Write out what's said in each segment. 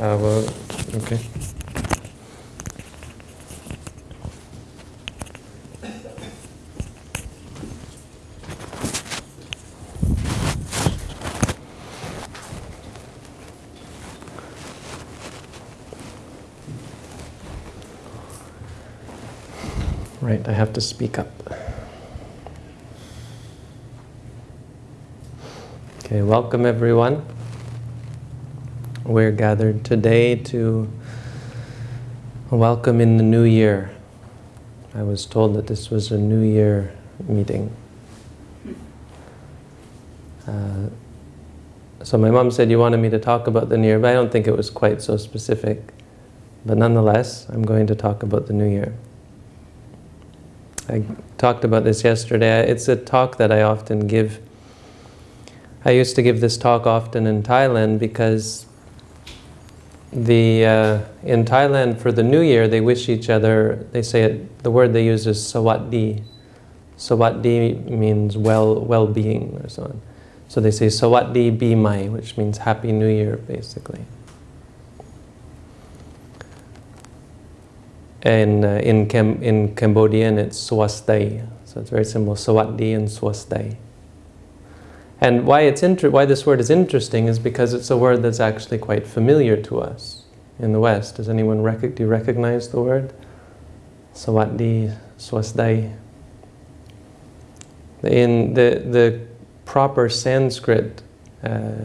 Well, okay. Right, I have to speak up. Okay, welcome everyone. We're gathered today to welcome in the new year. I was told that this was a new year meeting. Uh, so my mom said you wanted me to talk about the new year, but I don't think it was quite so specific. But nonetheless, I'm going to talk about the new year. I talked about this yesterday. It's a talk that I often give. I used to give this talk often in Thailand because the uh, in Thailand for the New Year they wish each other. They say it, the word they use is sawatdi. Sawatdi means well well-being or so on. So they say sawatdi bimai, which means Happy New Year, basically. And uh, in, Cam in Cambodian, it's swastai. So it's very simple, sawatdi and swastai. And why, it's why this word is interesting is because it's a word that's actually quite familiar to us in the West. Does anyone rec do you recognize the word? Sawatdi, swastai. In the, the proper Sanskrit uh,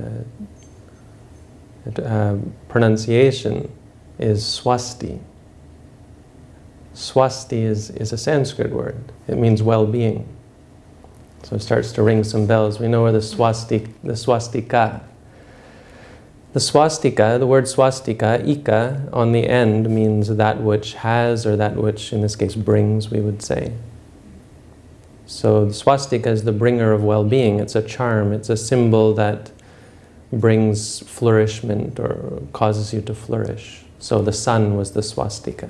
uh, pronunciation is swasti. Swasti is, is a Sanskrit word. It means well-being. So it starts to ring some bells. We know where the, swastik, the swastika. The swastika, the word swastika, ika, on the end means that which has, or that which, in this case, brings, we would say. So the swastika is the bringer of well-being. It's a charm. It's a symbol that brings flourishment or causes you to flourish. So the sun was the swastika.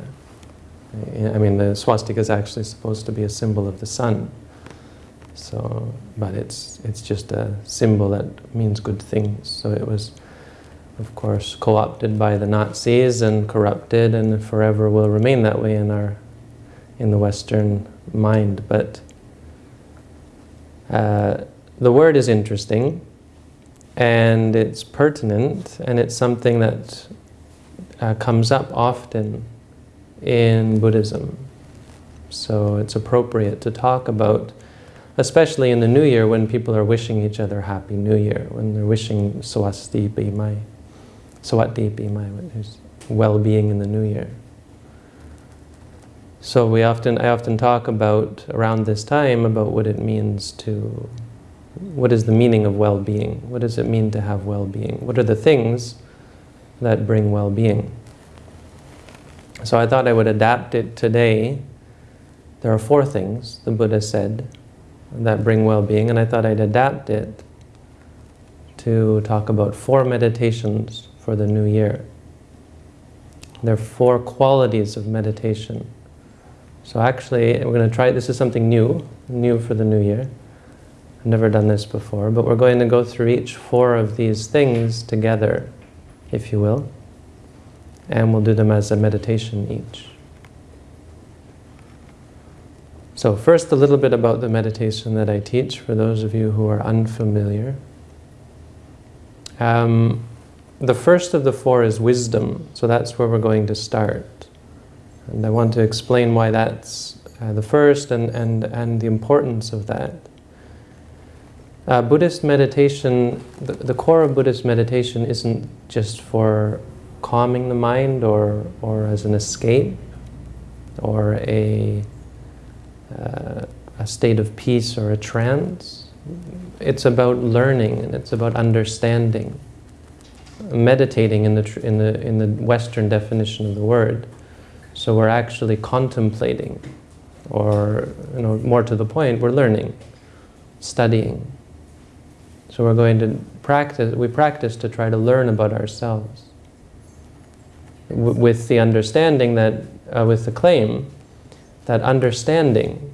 I mean, the swastika is actually supposed to be a symbol of the sun. So, but it's it's just a symbol that means good things. So it was, of course, co-opted by the Nazis and corrupted, and forever will remain that way in our, in the Western mind. But uh, the word is interesting, and it's pertinent, and it's something that uh, comes up often in Buddhism. So it's appropriate to talk about, especially in the New Year when people are wishing each other Happy New Year, when they're wishing Swasti Bimai, Swati Bimai, well-being in the New Year. So we often, I often talk about, around this time, about what it means to, what is the meaning of well-being? What does it mean to have well-being? What are the things that bring well-being? So I thought I would adapt it today. There are four things, the Buddha said, that bring well-being, and I thought I'd adapt it to talk about four meditations for the new year. There are four qualities of meditation. So actually, we're going to try, this is something new, new for the new year. I've never done this before, but we're going to go through each four of these things together, if you will and we'll do them as a meditation each. So first a little bit about the meditation that I teach for those of you who are unfamiliar. Um, the first of the four is wisdom, so that's where we're going to start. And I want to explain why that's uh, the first and, and, and the importance of that. Uh, Buddhist meditation, the, the core of Buddhist meditation isn't just for calming the mind or, or as an escape or a, uh, a state of peace or a trance. It's about learning and it's about understanding. Meditating in the, in, the, in the Western definition of the word. So we're actually contemplating or, you know, more to the point, we're learning, studying. So we're going to practice, we practice to try to learn about ourselves with the understanding that, uh, with the claim that understanding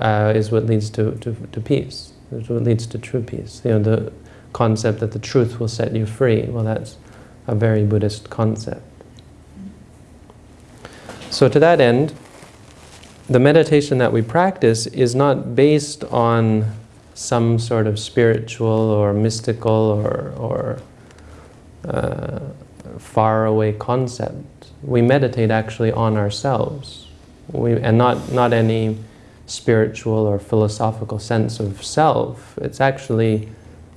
uh, is what leads to, to, to peace, is what leads to true peace. You know, the concept that the truth will set you free, well that's, a very Buddhist concept. So to that end, the meditation that we practice is not based on some sort of spiritual or mystical or, or uh, faraway concept. We meditate actually on ourselves, we, and not, not any spiritual or philosophical sense of self. It's actually,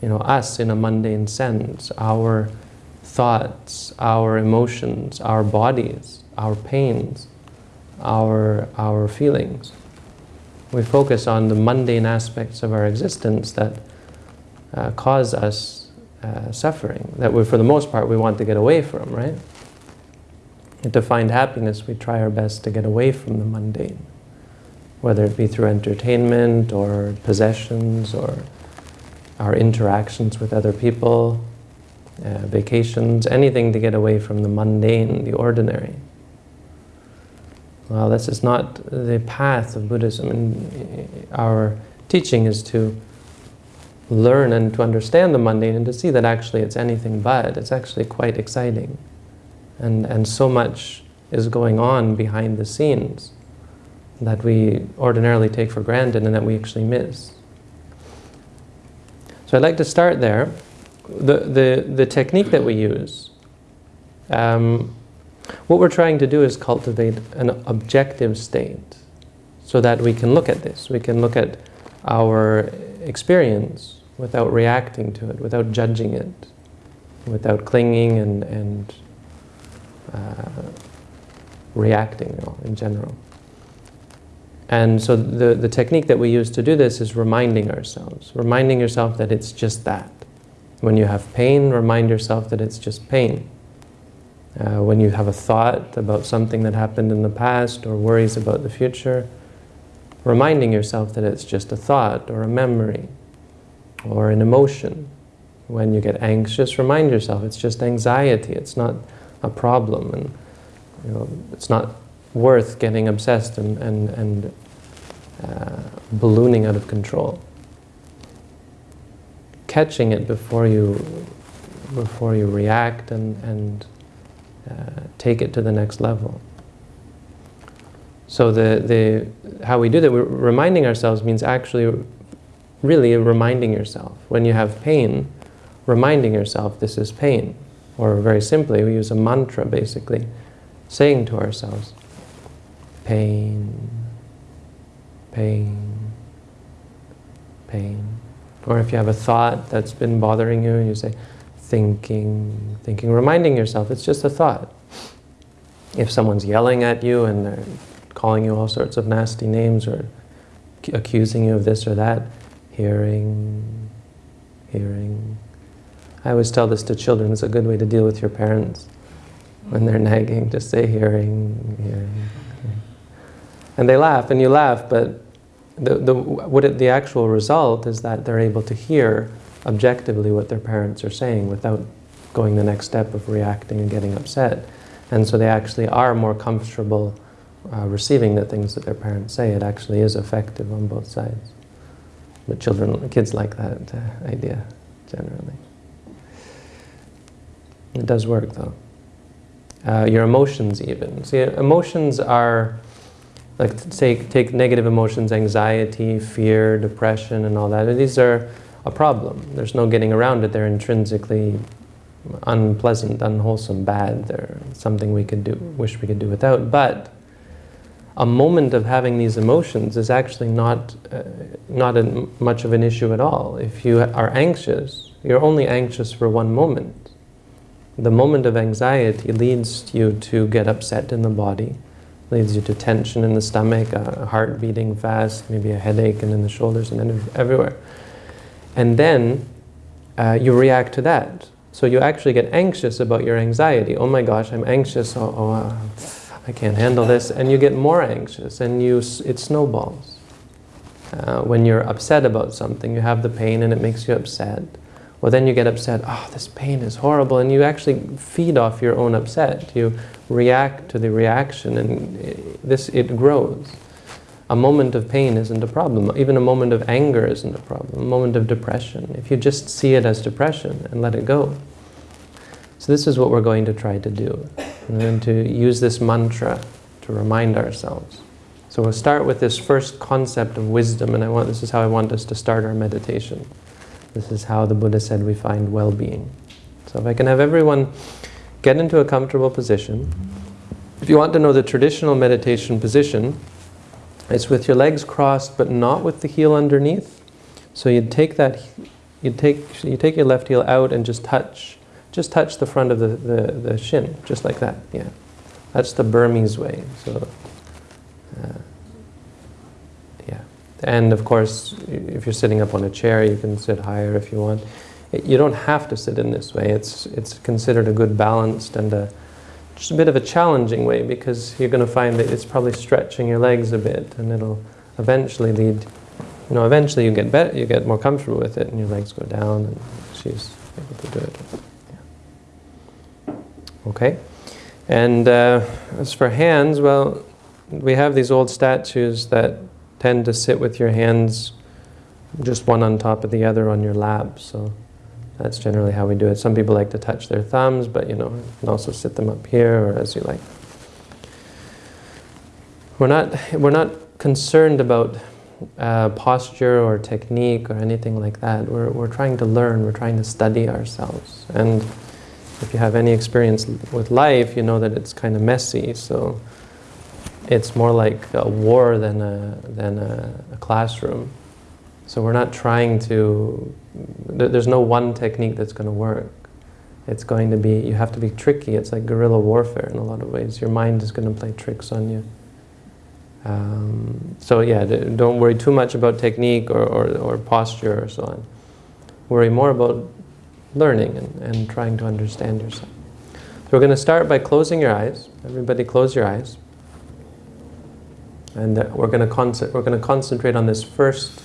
you know, us in a mundane sense, our thoughts, our emotions, our bodies, our pains, our, our feelings. We focus on the mundane aspects of our existence that uh, cause us uh, suffering, that we, for the most part we want to get away from, right? And to find happiness, we try our best to get away from the mundane, whether it be through entertainment or possessions or our interactions with other people, uh, vacations, anything to get away from the mundane, the ordinary. Well, this is not the path of Buddhism. And our teaching is to learn and to understand the mundane and to see that actually it's anything but. It's actually quite exciting. And, and so much is going on behind the scenes that we ordinarily take for granted and that we actually miss. So I'd like to start there. The, the, the technique that we use um, what we're trying to do is cultivate an objective state so that we can look at this. We can look at our experience without reacting to it, without judging it, without clinging and, and reacting you know, in general. And so the, the technique that we use to do this is reminding ourselves, reminding yourself that it's just that. When you have pain, remind yourself that it's just pain. Uh, when you have a thought about something that happened in the past or worries about the future, reminding yourself that it's just a thought or a memory or an emotion. When you get anxious, remind yourself it's just anxiety, it's not a problem, and you know, it's not worth getting obsessed and, and, and uh, ballooning out of control. Catching it before you, before you react and, and uh, take it to the next level. So the, the, how we do that, reminding ourselves means actually really reminding yourself. When you have pain, reminding yourself this is pain. Or very simply, we use a mantra basically, saying to ourselves, pain, pain, pain. Or if you have a thought that's been bothering you, you say, thinking, thinking, reminding yourself it's just a thought. If someone's yelling at you and they're calling you all sorts of nasty names or accusing you of this or that, hearing, hearing. I always tell this to children, it's a good way to deal with your parents when they're nagging, just say hearing, hearing. And they laugh and you laugh, but the, the, what it, the actual result is that they're able to hear objectively what their parents are saying without going the next step of reacting and getting upset. And so they actually are more comfortable uh, receiving the things that their parents say. It actually is effective on both sides. But children, kids like that uh, idea, generally. It does work though. Uh, your emotions even. See, emotions are, like say, take negative emotions, anxiety, fear, depression and all that. These are a problem. There's no getting around it. They're intrinsically unpleasant, unwholesome, bad. They're something we could do, wish we could do without. But a moment of having these emotions is actually not, uh, not a, much of an issue at all. If you are anxious, you're only anxious for one moment. The moment of anxiety leads you to get upset in the body, leads you to tension in the stomach, a heart beating fast, maybe a headache and in the shoulders and everywhere. And then uh, you react to that. So you actually get anxious about your anxiety. Oh my gosh, I'm anxious. Oh, oh uh, I can't handle this. And you get more anxious and you, it snowballs. Uh, when you're upset about something, you have the pain and it makes you upset. Well, then you get upset, oh, this pain is horrible, and you actually feed off your own upset. You react to the reaction, and it, this it grows. A moment of pain isn't a problem. Even a moment of anger isn't a problem. A moment of depression. If you just see it as depression and let it go. So this is what we're going to try to do. And then to use this mantra to remind ourselves. So we'll start with this first concept of wisdom, and I want this is how I want us to start our meditation. This is how the Buddha said we find well-being. So if I can have everyone get into a comfortable position. If you want to know the traditional meditation position, it's with your legs crossed but not with the heel underneath. So you'd take that, you'd take, you take your left heel out and just touch, just touch the front of the, the, the shin, just like that, yeah. That's the Burmese way, so, uh. And of course, if you're sitting up on a chair, you can sit higher if you want. You don't have to sit in this way. It's, it's considered a good balanced and a, just a bit of a challenging way because you're going to find that it's probably stretching your legs a bit and it'll eventually lead, you know, eventually you get better, you get more comfortable with it and your legs go down and she's able to do it. Okay. And uh, as for hands, well, we have these old statues that tend to sit with your hands just one on top of the other on your lap. So that's generally how we do it. Some people like to touch their thumbs, but you know, you can also sit them up here or as you like. We're not, we're not concerned about uh, posture or technique or anything like that. We're, we're trying to learn, we're trying to study ourselves. And if you have any experience with life, you know that it's kind of messy, so it's more like a war than a, than a, a classroom. So we're not trying to, there's no one technique that's going to work. It's going to be, you have to be tricky. It's like guerrilla warfare in a lot of ways. Your mind is going to play tricks on you. Um, so yeah, don't worry too much about technique or, or, or, posture or so on. Worry more about learning and, and trying to understand yourself. So we're going to start by closing your eyes. Everybody close your eyes. And we're going to we're going to concentrate on this first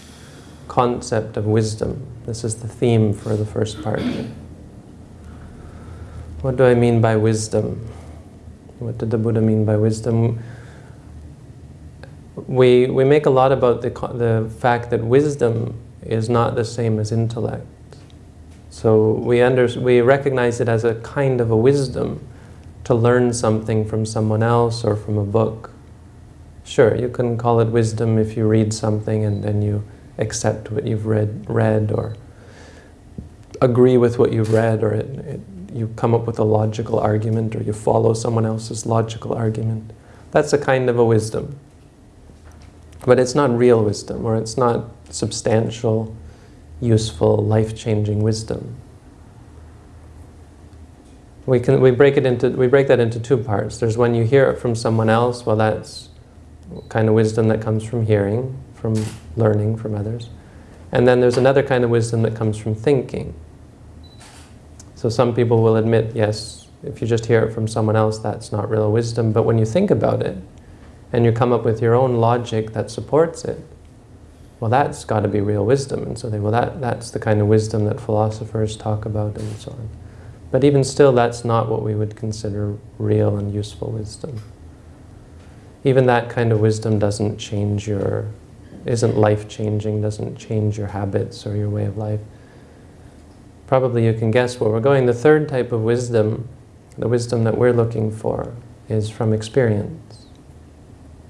concept of wisdom. This is the theme for the first part. What do I mean by wisdom? What did the Buddha mean by wisdom? We, we make a lot about the, the fact that wisdom is not the same as intellect. So we, under, we recognize it as a kind of a wisdom to learn something from someone else or from a book. Sure, you can call it wisdom if you read something and then you accept what you've read, read or agree with what you've read or it, it, you come up with a logical argument or you follow someone else's logical argument. That's a kind of a wisdom. But it's not real wisdom or it's not substantial, useful, life-changing wisdom. We, can, we, break it into, we break that into two parts. There's when you hear it from someone else, well that's kind of wisdom that comes from hearing from learning from others. And then there's another kind of wisdom that comes from thinking. So some people will admit, yes, if you just hear it from someone else, that's not real wisdom. But when you think about it, and you come up with your own logic that supports it, well, that's got to be real wisdom. And so they, well, that, that's the kind of wisdom that philosophers talk about and so on. But even still, that's not what we would consider real and useful wisdom. Even that kind of wisdom doesn't change your isn't life-changing, doesn't change your habits or your way of life. Probably you can guess where we're going. The third type of wisdom, the wisdom that we're looking for, is from experience.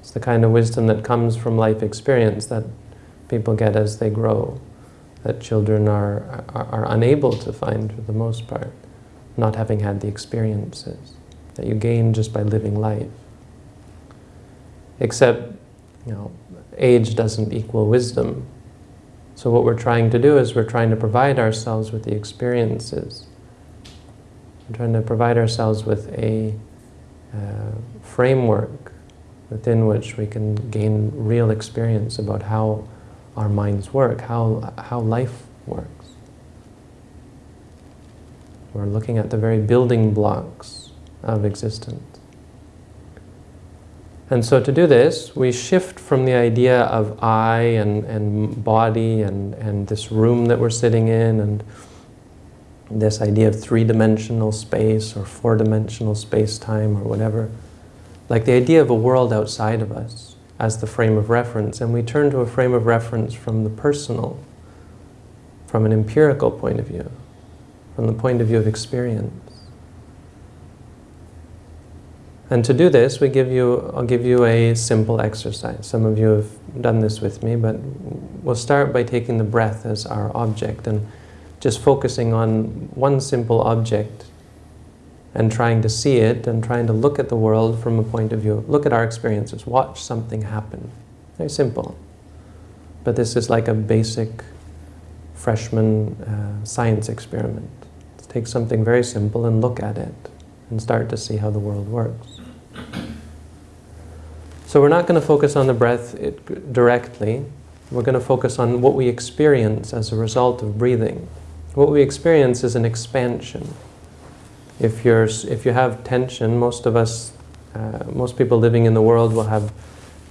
It's the kind of wisdom that comes from life experience that people get as they grow, that children are, are, are unable to find for the most part, not having had the experiences that you gain just by living life. Except, you know, age doesn't equal wisdom. So what we're trying to do is we're trying to provide ourselves with the experiences. We're trying to provide ourselves with a uh, framework within which we can gain real experience about how our minds work, how, how life works. We're looking at the very building blocks of existence. And so to do this, we shift from the idea of I and, and body and, and this room that we're sitting in and this idea of three-dimensional space or four-dimensional space-time or whatever, like the idea of a world outside of us as the frame of reference, and we turn to a frame of reference from the personal, from an empirical point of view, from the point of view of experience. And to do this, we give you, I'll give you a simple exercise. Some of you have done this with me, but we'll start by taking the breath as our object and just focusing on one simple object and trying to see it and trying to look at the world from a point of view. Look at our experiences. Watch something happen. Very simple. But this is like a basic freshman uh, science experiment. Take something very simple and look at it and start to see how the world works. So we're not going to focus on the breath directly. We're going to focus on what we experience as a result of breathing. What we experience is an expansion. If, you're, if you have tension, most of us, uh, most people living in the world will have,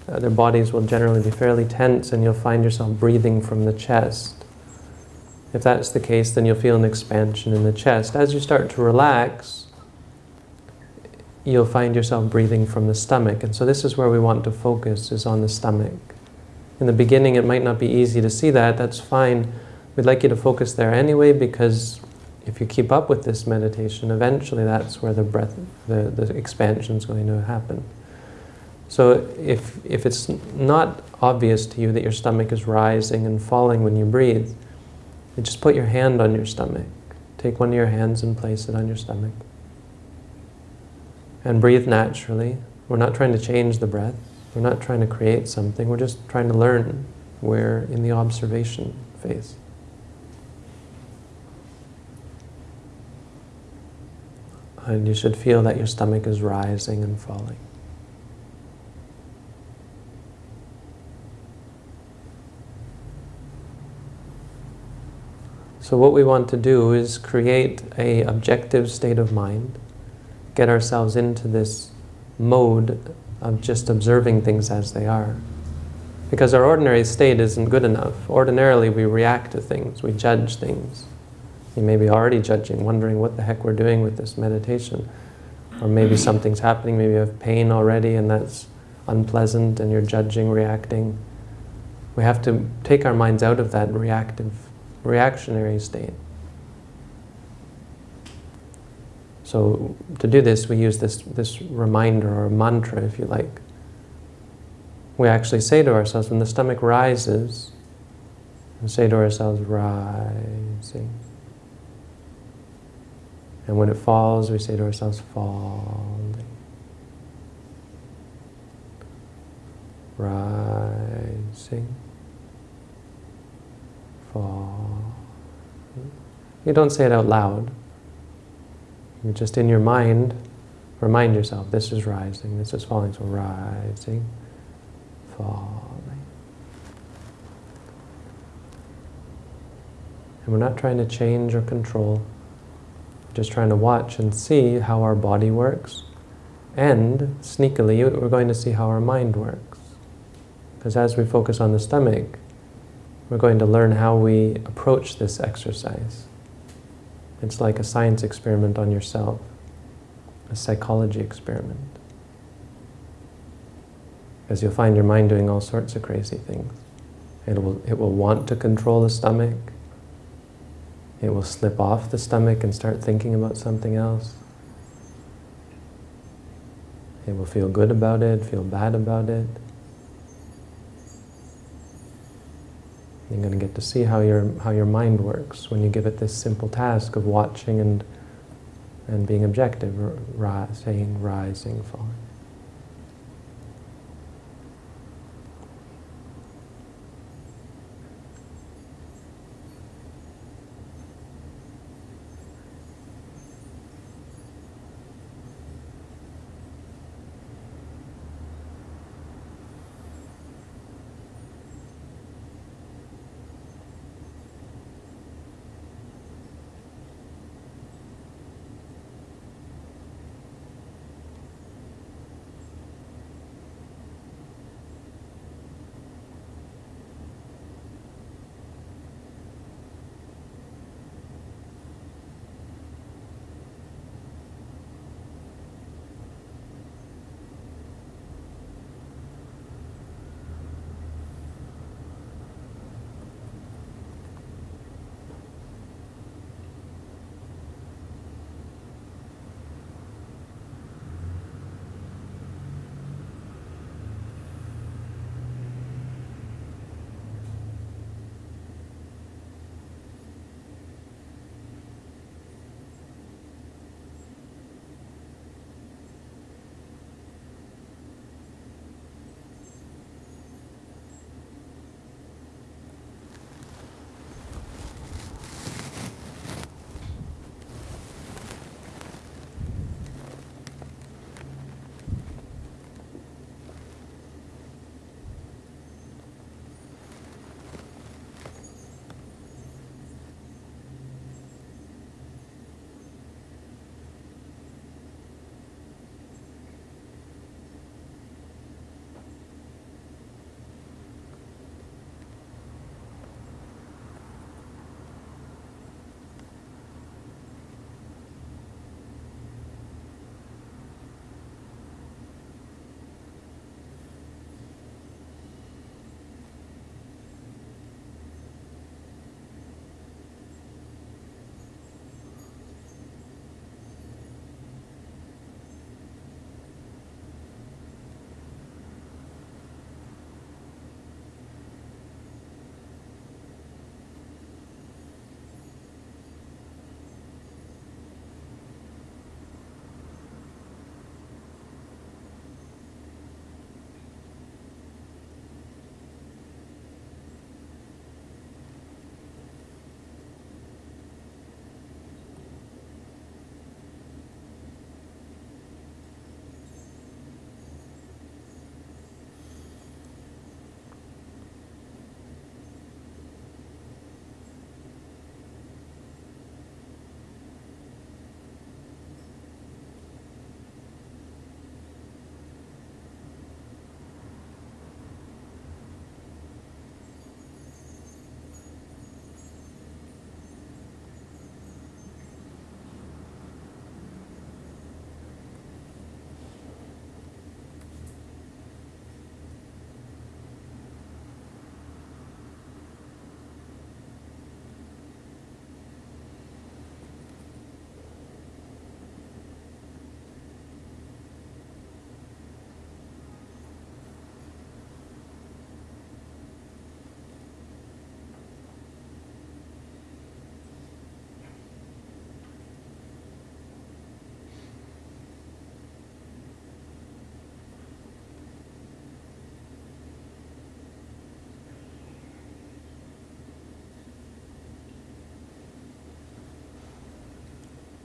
uh, their bodies will generally be fairly tense and you'll find yourself breathing from the chest. If that's the case, then you'll feel an expansion in the chest. As you start to relax, you'll find yourself breathing from the stomach. And so this is where we want to focus, is on the stomach. In the beginning, it might not be easy to see that. That's fine. We'd like you to focus there anyway, because if you keep up with this meditation, eventually that's where the breath, the, the expansion is going to happen. So if, if it's not obvious to you that your stomach is rising and falling when you breathe, you just put your hand on your stomach. Take one of your hands and place it on your stomach and breathe naturally. We're not trying to change the breath. We're not trying to create something. We're just trying to learn. We're in the observation phase. And you should feel that your stomach is rising and falling. So what we want to do is create a objective state of mind get ourselves into this mode of just observing things as they are. Because our ordinary state isn't good enough. Ordinarily, we react to things, we judge things. You may be already judging, wondering what the heck we're doing with this meditation. Or maybe something's happening, maybe you have pain already and that's unpleasant and you're judging, reacting. We have to take our minds out of that reactive, reactionary state. So to do this, we use this, this reminder or mantra, if you like. We actually say to ourselves, when the stomach rises, we say to ourselves, rising. And when it falls, we say to ourselves, falling. Rising. Falling. You don't say it out loud. You just in your mind, remind yourself, this is rising, this is falling, so rising, falling. And we're not trying to change or control, we're just trying to watch and see how our body works. And, sneakily, we're going to see how our mind works. Because as we focus on the stomach, we're going to learn how we approach this exercise. It's like a science experiment on yourself, a psychology experiment. Because you'll find your mind doing all sorts of crazy things. It will, it will want to control the stomach. It will slip off the stomach and start thinking about something else. It will feel good about it, feel bad about it. You're going to get to see how your, how your mind works when you give it this simple task of watching and, and being objective, saying, rising, falling.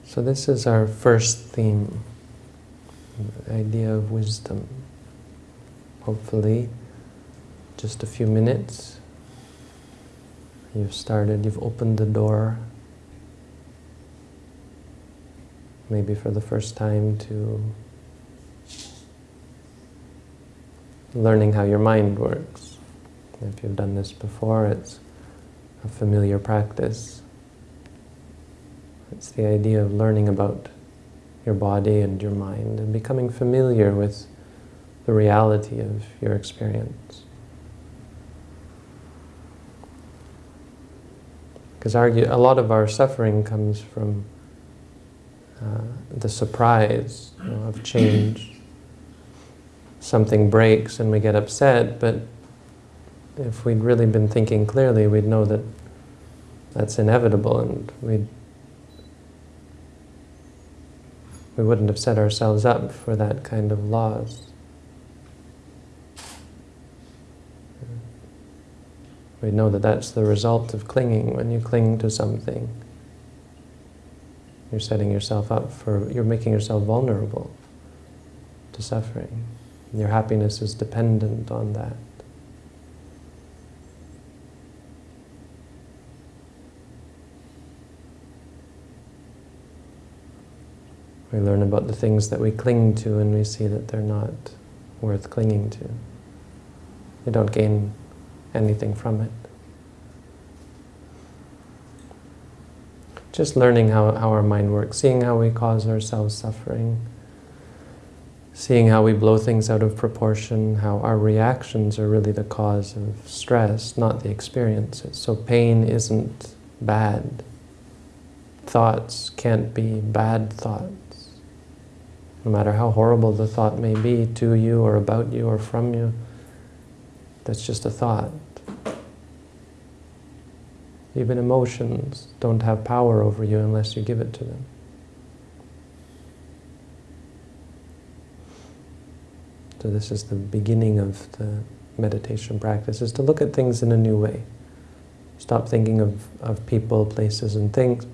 So this is our first theme, the idea of wisdom. Hopefully, just a few minutes, you've started, you've opened the door, maybe for the first time to learning how your mind works. If you've done this before, it's a familiar practice. It's the idea of learning about your body and your mind and becoming familiar with the reality of your experience. Because a lot of our suffering comes from uh, the surprise you know, of change. Something breaks and we get upset, but if we'd really been thinking clearly, we'd know that that's inevitable and we'd we wouldn't have set ourselves up for that kind of loss. We know that that's the result of clinging. When you cling to something, you're setting yourself up for, you're making yourself vulnerable to suffering. Your happiness is dependent on that. We learn about the things that we cling to and we see that they're not worth clinging to. We don't gain anything from it. Just learning how, how our mind works, seeing how we cause ourselves suffering, seeing how we blow things out of proportion, how our reactions are really the cause of stress, not the experiences. So pain isn't bad. Thoughts can't be bad thoughts. No matter how horrible the thought may be to you or about you or from you, that's just a thought. Even emotions don't have power over you unless you give it to them. So this is the beginning of the meditation practice, is to look at things in a new way. Stop thinking of, of people, places, and things,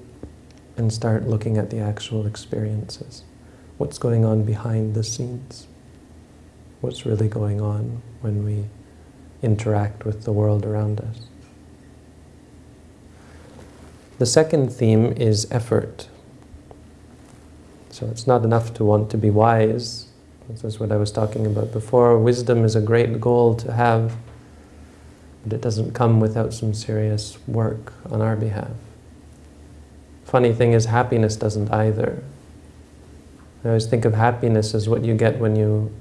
and start looking at the actual experiences what's going on behind the scenes, what's really going on when we interact with the world around us. The second theme is effort. So it's not enough to want to be wise. This is what I was talking about before. Wisdom is a great goal to have, but it doesn't come without some serious work on our behalf. Funny thing is, happiness doesn't either. I always think of happiness as what you get when you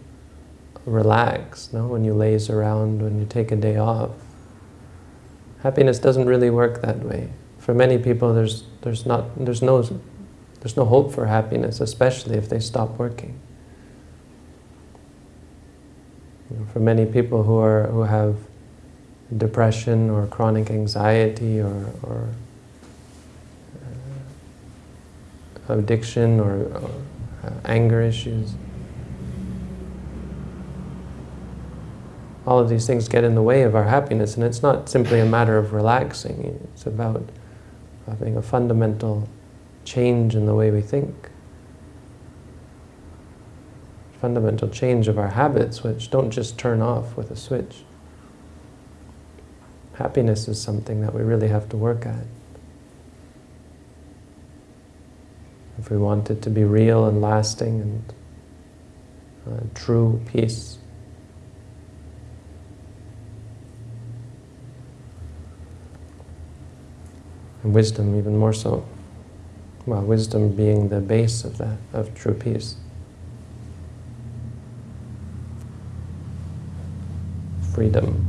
relax, no? when you laze around, when you take a day off. Happiness doesn't really work that way. For many people, there's, there's, not, there's, no, there's no hope for happiness, especially if they stop working. You know, for many people who, are, who have depression or chronic anxiety or, or uh, addiction or, or Uh, anger issues. All of these things get in the way of our happiness, and it's not simply a matter of relaxing. It's about having a fundamental change in the way we think. Fundamental change of our habits, which don't just turn off with a switch. Happiness is something that we really have to work at. If we want it to be real and lasting and uh, true peace. And wisdom even more so. Well, wisdom being the base of that, of true peace. Freedom.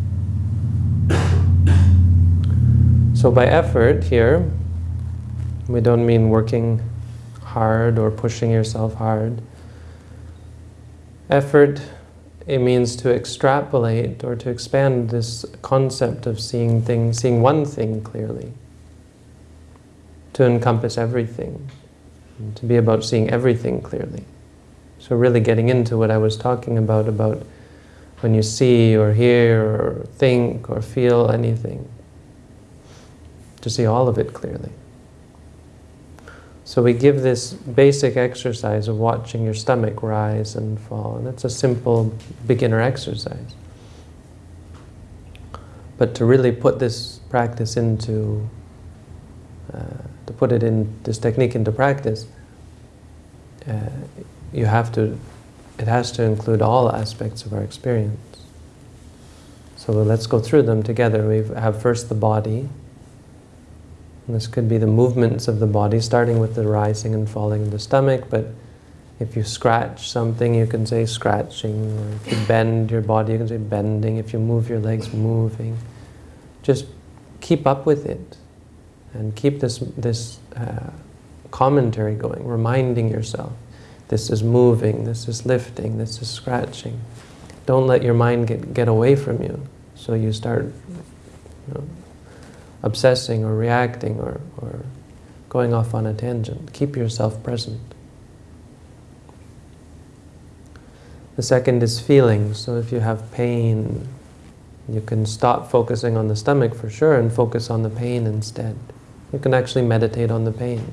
So by effort here, we don't mean working hard or pushing yourself hard. Effort, it means to extrapolate or to expand this concept of seeing things, seeing one thing clearly, to encompass everything, to be about seeing everything clearly. So really getting into what I was talking about, about when you see or hear or think or feel anything, to see all of it clearly. So we give this basic exercise of watching your stomach rise and fall, and it's a simple beginner exercise. But to really put this practice into, uh, to put it in this technique into practice, uh, you have to, it has to include all aspects of our experience. So let's go through them together. We have first the body. And this could be the movements of the body, starting with the rising and falling of the stomach, but if you scratch something, you can say scratching. Or if you bend your body, you can say bending. If you move your legs, moving. Just keep up with it. And keep this, this uh, commentary going, reminding yourself. This is moving, this is lifting, this is scratching. Don't let your mind get, get away from you. So you start you know, obsessing or reacting or, or going off on a tangent. Keep yourself present. The second is feeling. So if you have pain, you can stop focusing on the stomach for sure and focus on the pain instead. You can actually meditate on the pain.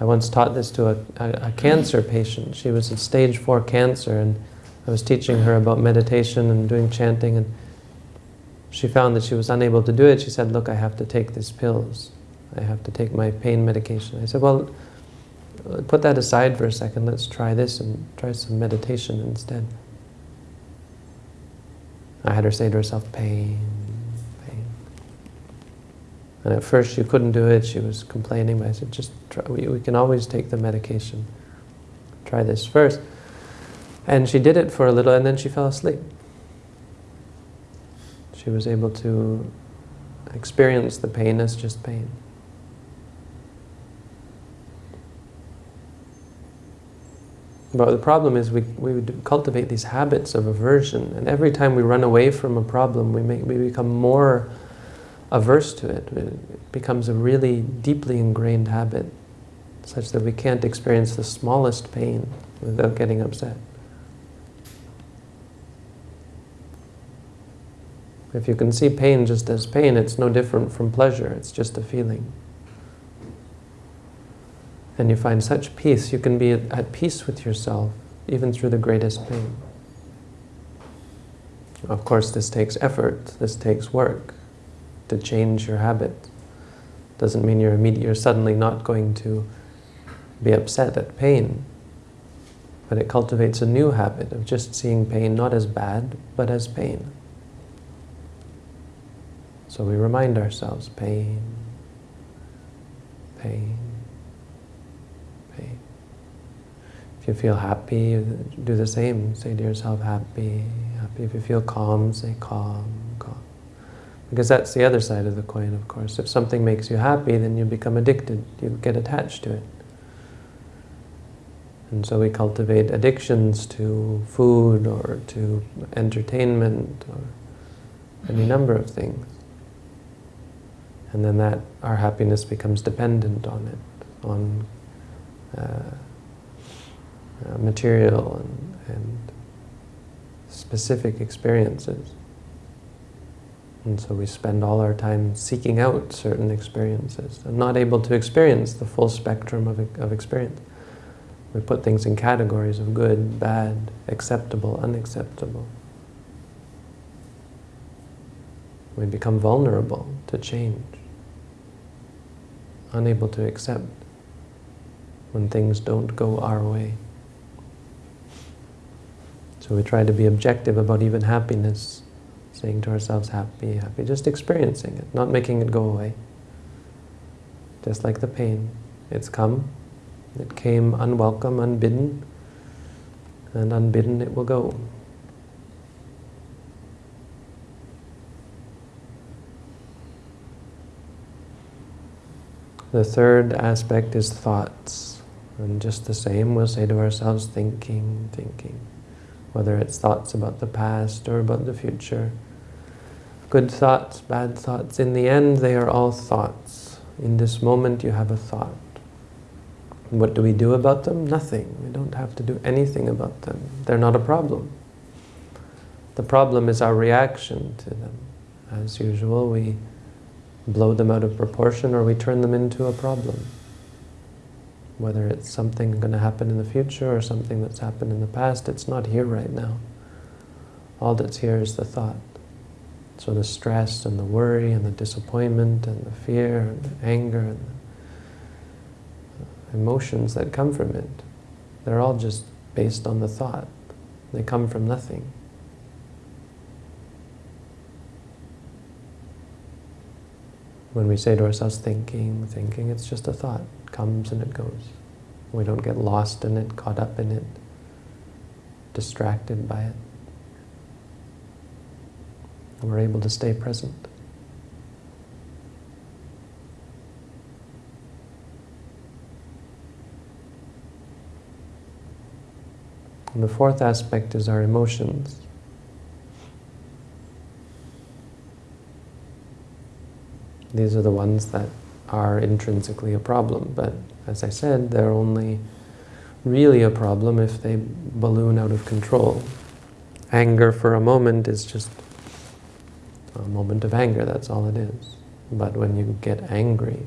I once taught this to a, a, a cancer patient. She was at stage four cancer and I was teaching her about meditation and doing chanting and she found that she was unable to do it. She said, look, I have to take these pills. I have to take my pain medication. I said, well, put that aside for a second. Let's try this and try some meditation instead. I had her say to herself, pain, pain. And at first she couldn't do it. She was complaining. But I said, just try. We, we can always take the medication. Try this first. And she did it for a little and then she fell asleep. She was able to experience the pain as just pain. But the problem is we, we cultivate these habits of aversion, and every time we run away from a problem, we, make, we become more averse to it. It becomes a really deeply ingrained habit, such that we can't experience the smallest pain without getting upset. If you can see pain just as pain, it's no different from pleasure, it's just a feeling and you find such peace, you can be at peace with yourself, even through the greatest pain. Of course, this takes effort, this takes work to change your habit. Doesn't mean you're you're suddenly not going to be upset at pain, but it cultivates a new habit of just seeing pain not as bad, but as pain. So we remind ourselves, pain, pain, pain. If you feel happy, do the same. Say to yourself, happy, happy. If you feel calm, say calm, calm. Because that's the other side of the coin, of course. If something makes you happy, then you become addicted. You get attached to it. And so we cultivate addictions to food or to entertainment or any number of things. And then that, our happiness becomes dependent on it, on uh, uh, material and, and specific experiences. And so we spend all our time seeking out certain experiences and not able to experience the full spectrum of, of experience. We put things in categories of good, bad, acceptable, unacceptable. We become vulnerable to change, unable to accept when things don't go our way. So we try to be objective about even happiness, saying to ourselves, happy, happy, just experiencing it, not making it go away. Just like the pain. It's come, it came unwelcome, unbidden, and unbidden it will go. The third aspect is thoughts. And just the same, we'll say to ourselves, thinking, thinking whether it's thoughts about the past or about the future. Good thoughts, bad thoughts, in the end they are all thoughts. In this moment you have a thought. What do we do about them? Nothing. We don't have to do anything about them. They're not a problem. The problem is our reaction to them. As usual, we blow them out of proportion or we turn them into a problem. Whether it's something going to happen in the future or something that's happened in the past, it's not here right now. All that's here is the thought. So the stress and the worry and the disappointment and the fear and the anger and the uh, emotions that come from it, they're all just based on the thought. They come from nothing. When we say to ourselves, thinking, thinking, it's just a thought. It comes and it goes. We don't get lost in it, caught up in it, distracted by it. And we're able to stay present. And the fourth aspect is our emotions. These are the ones that are intrinsically a problem, but as I said, they're only really a problem if they balloon out of control. Anger for a moment is just a moment of anger, that's all it is. But when you get angry,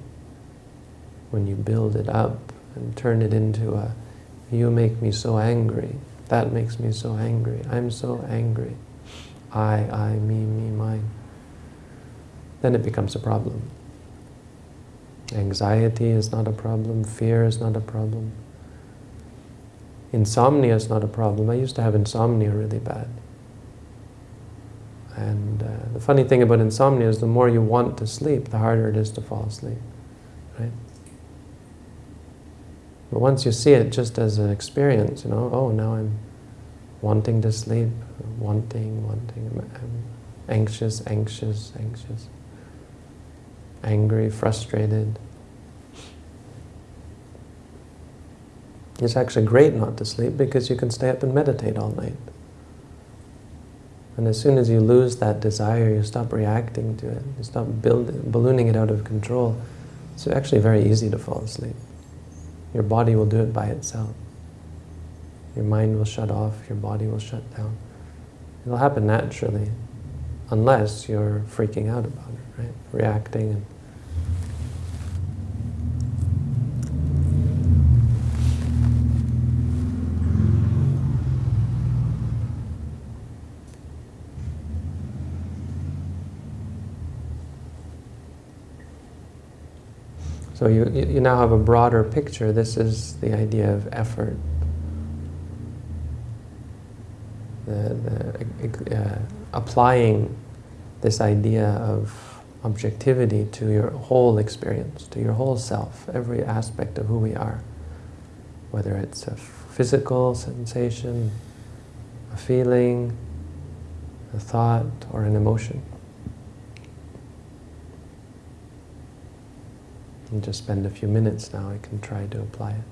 when you build it up and turn it into a, you make me so angry, that makes me so angry, I'm so angry, I, I, me, me, mine then it becomes a problem. Anxiety is not a problem, fear is not a problem. Insomnia is not a problem. I used to have insomnia really bad. And uh, the funny thing about insomnia is the more you want to sleep, the harder it is to fall asleep. Right? But once you see it just as an experience, you know, oh, now I'm wanting to sleep, wanting, wanting, I'm anxious, anxious, anxious angry, frustrated. It's actually great not to sleep because you can stay up and meditate all night. And as soon as you lose that desire, you stop reacting to it, you stop building, ballooning it out of control, it's actually very easy to fall asleep. Your body will do it by itself. Your mind will shut off, your body will shut down. It'll happen naturally, unless you're freaking out about it, right? Reacting and So you, you now have a broader picture. This is the idea of effort. The, the, uh, applying this idea of objectivity to your whole experience, to your whole self, every aspect of who we are. Whether it's a physical sensation, a feeling, a thought, or an emotion. And just spend a few minutes now, I can try to apply it.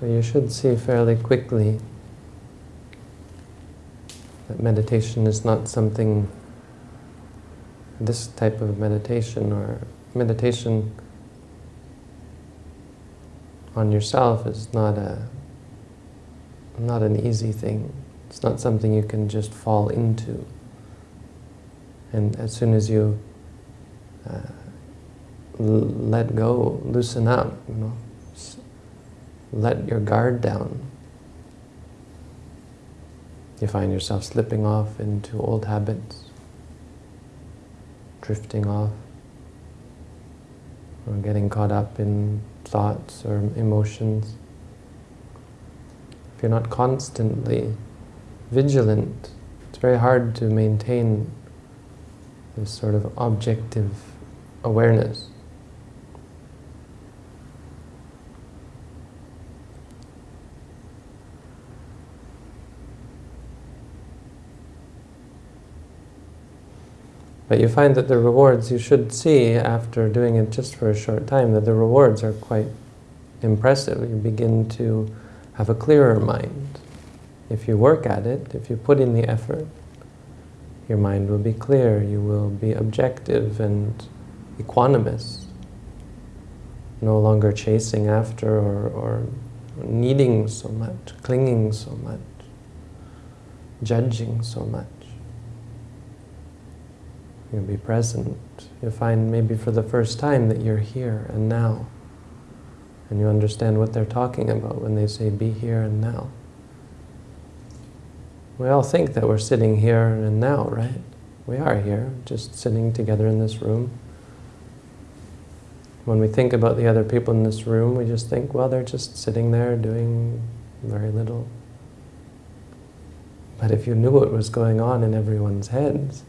So you should see fairly quickly that meditation is not something, this type of meditation or meditation on yourself is not a not an easy thing. It's not something you can just fall into. And as soon as you uh, let go, loosen up, you know, let your guard down, you find yourself slipping off into old habits, drifting off, or getting caught up in thoughts or emotions. If you're not constantly vigilant, it's very hard to maintain this sort of objective awareness. But you find that the rewards you should see after doing it just for a short time, that the rewards are quite impressive. You begin to have a clearer mind. If you work at it, if you put in the effort, your mind will be clear, you will be objective and equanimous, no longer chasing after or, or needing so much, clinging so much, judging so much. You'll be present. You'll find maybe for the first time that you're here and now. And you understand what they're talking about when they say be here and now. We all think that we're sitting here and now, right? We are here, just sitting together in this room. When we think about the other people in this room, we just think, well, they're just sitting there doing very little. But if you knew what was going on in everyone's heads,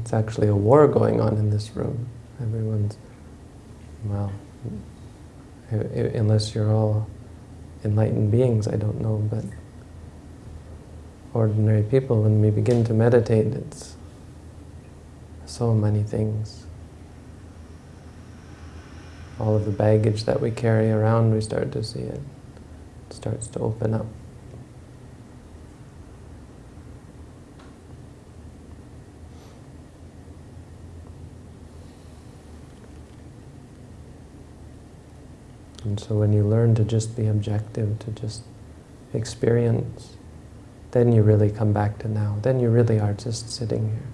it's actually a war going on in this room. Everyone's, well, unless you're all enlightened beings, I don't know, but ordinary people, when we begin to meditate, it's so many things. All of the baggage that we carry around, we start to see it. It starts to open up. And so when you learn to just be objective, to just experience, then you really come back to now. Then you really are just sitting here.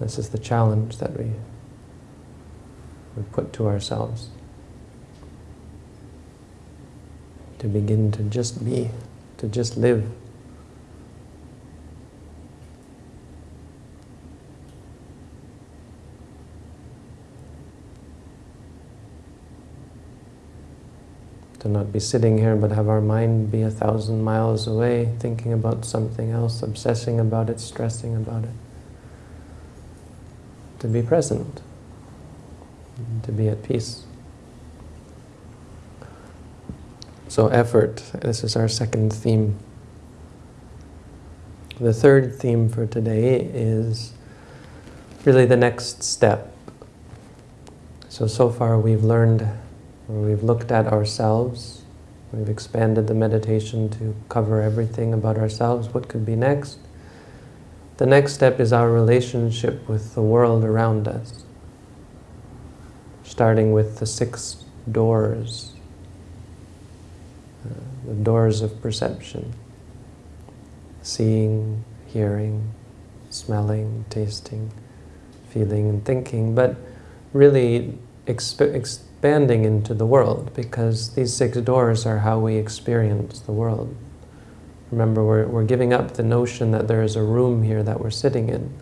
This is the challenge that we, we put to ourselves. To begin to just be, to just live. To not be sitting here but have our mind be a thousand miles away, thinking about something else, obsessing about it, stressing about it. To be present, to be at peace. So effort, this is our second theme. The third theme for today is really the next step. So, so far we've learned where we've looked at ourselves, we've expanded the meditation to cover everything about ourselves, what could be next? The next step is our relationship with the world around us, starting with the six doors, uh, the doors of perception, seeing, hearing, smelling, tasting, feeling and thinking, but really expanding into the world because these six doors are how we experience the world. Remember, we're, we're giving up the notion that there is a room here that we're sitting in.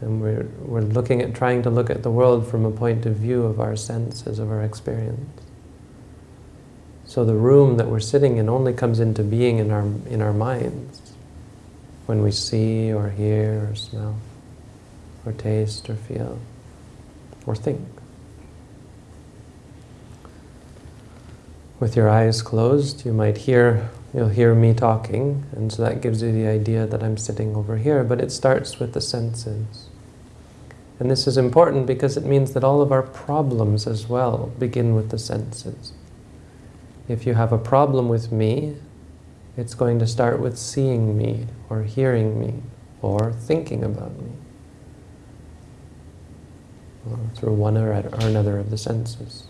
And we're, we're looking at, trying to look at the world from a point of view of our senses, of our experience. So the room that we're sitting in only comes into being in our, in our minds when we see or hear or smell or taste or feel or think. With your eyes closed, you might hear, you'll hear me talking, and so that gives you the idea that I'm sitting over here, but it starts with the senses. And this is important because it means that all of our problems as well begin with the senses. If you have a problem with me, it's going to start with seeing me, or hearing me, or thinking about me, through one or another of the senses.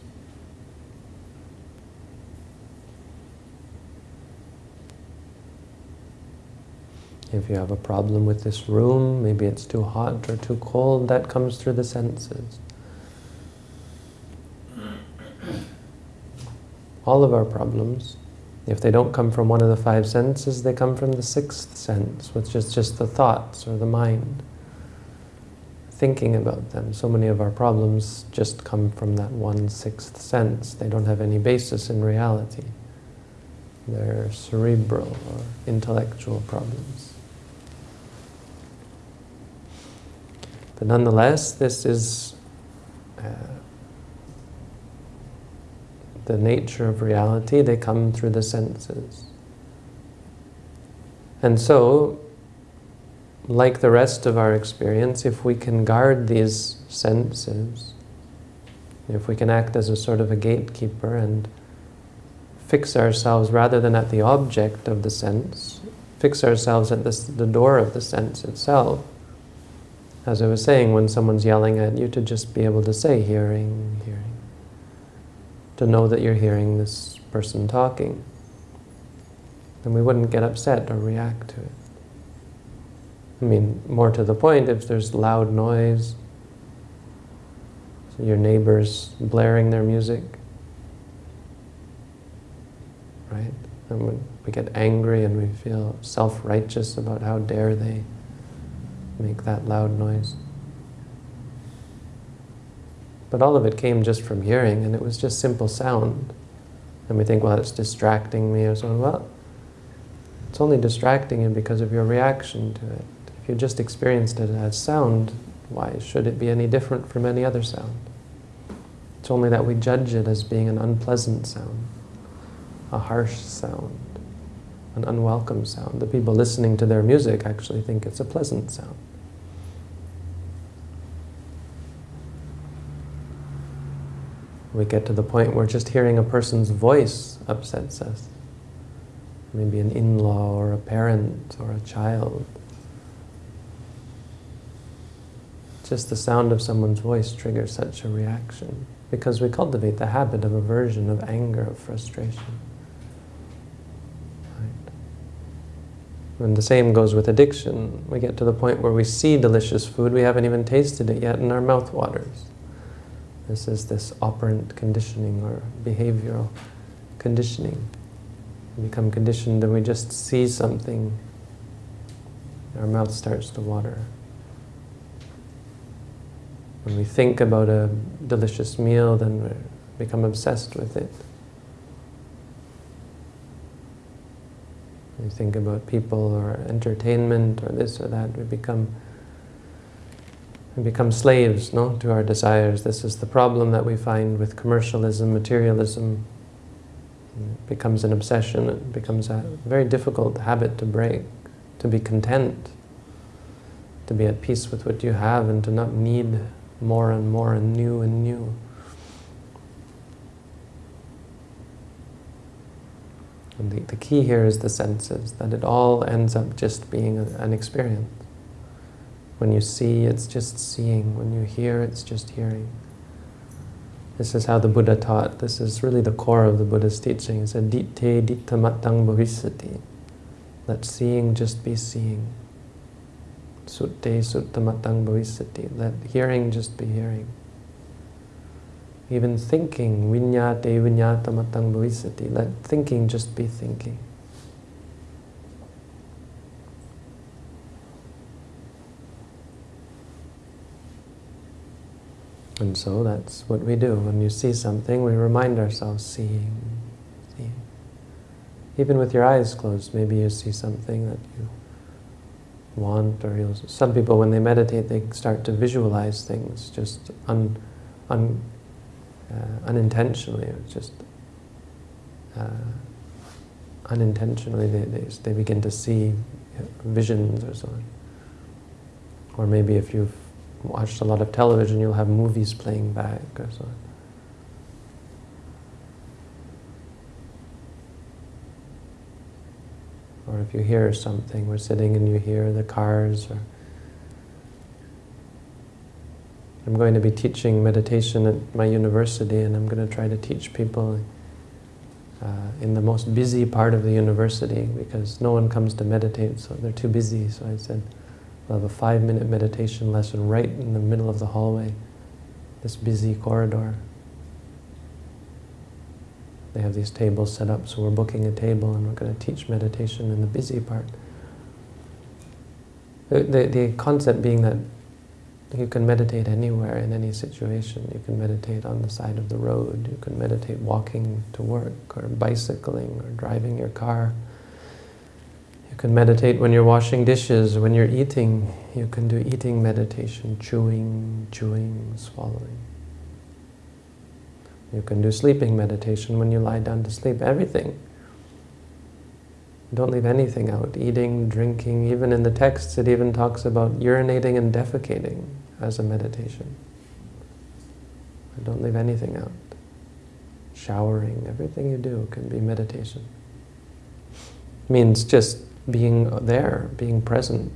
If you have a problem with this room, maybe it's too hot or too cold, that comes through the senses. All of our problems, if they don't come from one of the five senses, they come from the sixth sense, which is just the thoughts or the mind. Thinking about them. So many of our problems just come from that one sixth sense. They don't have any basis in reality. They're cerebral or intellectual problems. But nonetheless, this is uh, the nature of reality. They come through the senses. And so, like the rest of our experience, if we can guard these senses, if we can act as a sort of a gatekeeper and fix ourselves rather than at the object of the sense, fix ourselves at this, the door of the sense itself, as I was saying, when someone's yelling at you, to just be able to say, hearing, hearing. To know that you're hearing this person talking. Then we wouldn't get upset or react to it. I mean, more to the point, if there's loud noise, so your neighbors blaring their music, right? And we get angry and we feel self-righteous about how dare they make that loud noise. But all of it came just from hearing, and it was just simple sound. And we think, well, it's distracting me or so. Well, it's only distracting you because of your reaction to it. If you just experienced it as sound, why should it be any different from any other sound? It's only that we judge it as being an unpleasant sound, a harsh sound, an unwelcome sound. The people listening to their music actually think it's a pleasant sound. We get to the point where just hearing a person's voice upsets us. Maybe an in-law or a parent or a child. Just the sound of someone's voice triggers such a reaction because we cultivate the habit of aversion, of anger, of frustration. Right? And the same goes with addiction. We get to the point where we see delicious food, we haven't even tasted it yet, and our mouth waters. This is this operant conditioning or behavioral conditioning. We become conditioned and we just see something, our mouth starts to water. When we think about a delicious meal, then we become obsessed with it. We think about people or entertainment or this or that, we become we become slaves no, to our desires. This is the problem that we find with commercialism, materialism. It becomes an obsession. It becomes a very difficult habit to break, to be content, to be at peace with what you have and to not need more and more and new and new. And the, the key here is the senses, that it all ends up just being a, an experience. When you see, it's just seeing. When you hear, it's just hearing. This is how the Buddha taught. This is really the core of the Buddha's teaching. He said, Ditte dittamatang bhavisati. Let seeing just be seeing. Sutte suttamatang bhavisati. Let hearing just be hearing. Even thinking, vinyate vinyatamatang bhavisati. Let thinking just be thinking. And so that's what we do. When you see something, we remind ourselves, seeing, seeing. Even with your eyes closed, maybe you see something that you want, or you'll, some people, when they meditate, they start to visualize things just un, un, uh, unintentionally, just uh, unintentionally, they, they, they begin to see visions or so on. Or maybe if you've watched a lot of television, you'll have movies playing back or so. Or if you hear something, we're sitting and you hear the cars. Or I'm going to be teaching meditation at my university and I'm going to try to teach people uh, in the most busy part of the university because no one comes to meditate, so they're too busy. So I said, I'll have a five-minute meditation lesson right in the middle of the hallway, this busy corridor. They have these tables set up, so we're booking a table and we're going to teach meditation in the busy part. The, the, the concept being that you can meditate anywhere in any situation. You can meditate on the side of the road. You can meditate walking to work or bicycling or driving your car. You can meditate when you're washing dishes, when you're eating. You can do eating meditation, chewing, chewing, swallowing. You can do sleeping meditation when you lie down to sleep. Everything. Don't leave anything out. Eating, drinking, even in the texts it even talks about urinating and defecating as a meditation. Don't leave anything out. Showering, everything you do can be meditation. It means just being there, being present.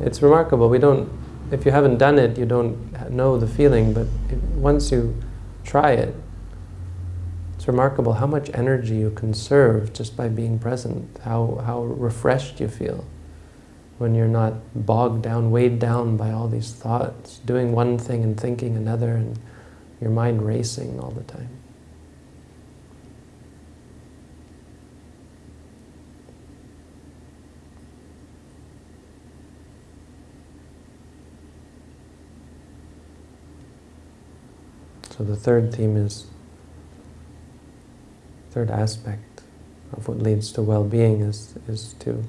It's remarkable. We don't, if you haven't done it, you don't know the feeling, but once you try it, it's remarkable how much energy you conserve just by being present, how, how refreshed you feel when you're not bogged down, weighed down by all these thoughts, doing one thing and thinking another, and your mind racing all the time. So the third theme is, third aspect of what leads to well-being is, is to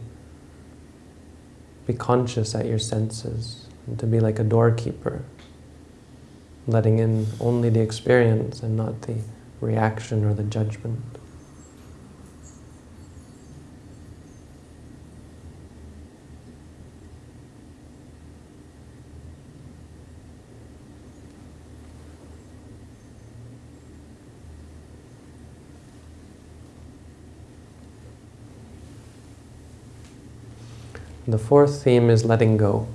be conscious at your senses, to be like a doorkeeper, letting in only the experience and not the reaction or the judgment. The fourth theme is letting go.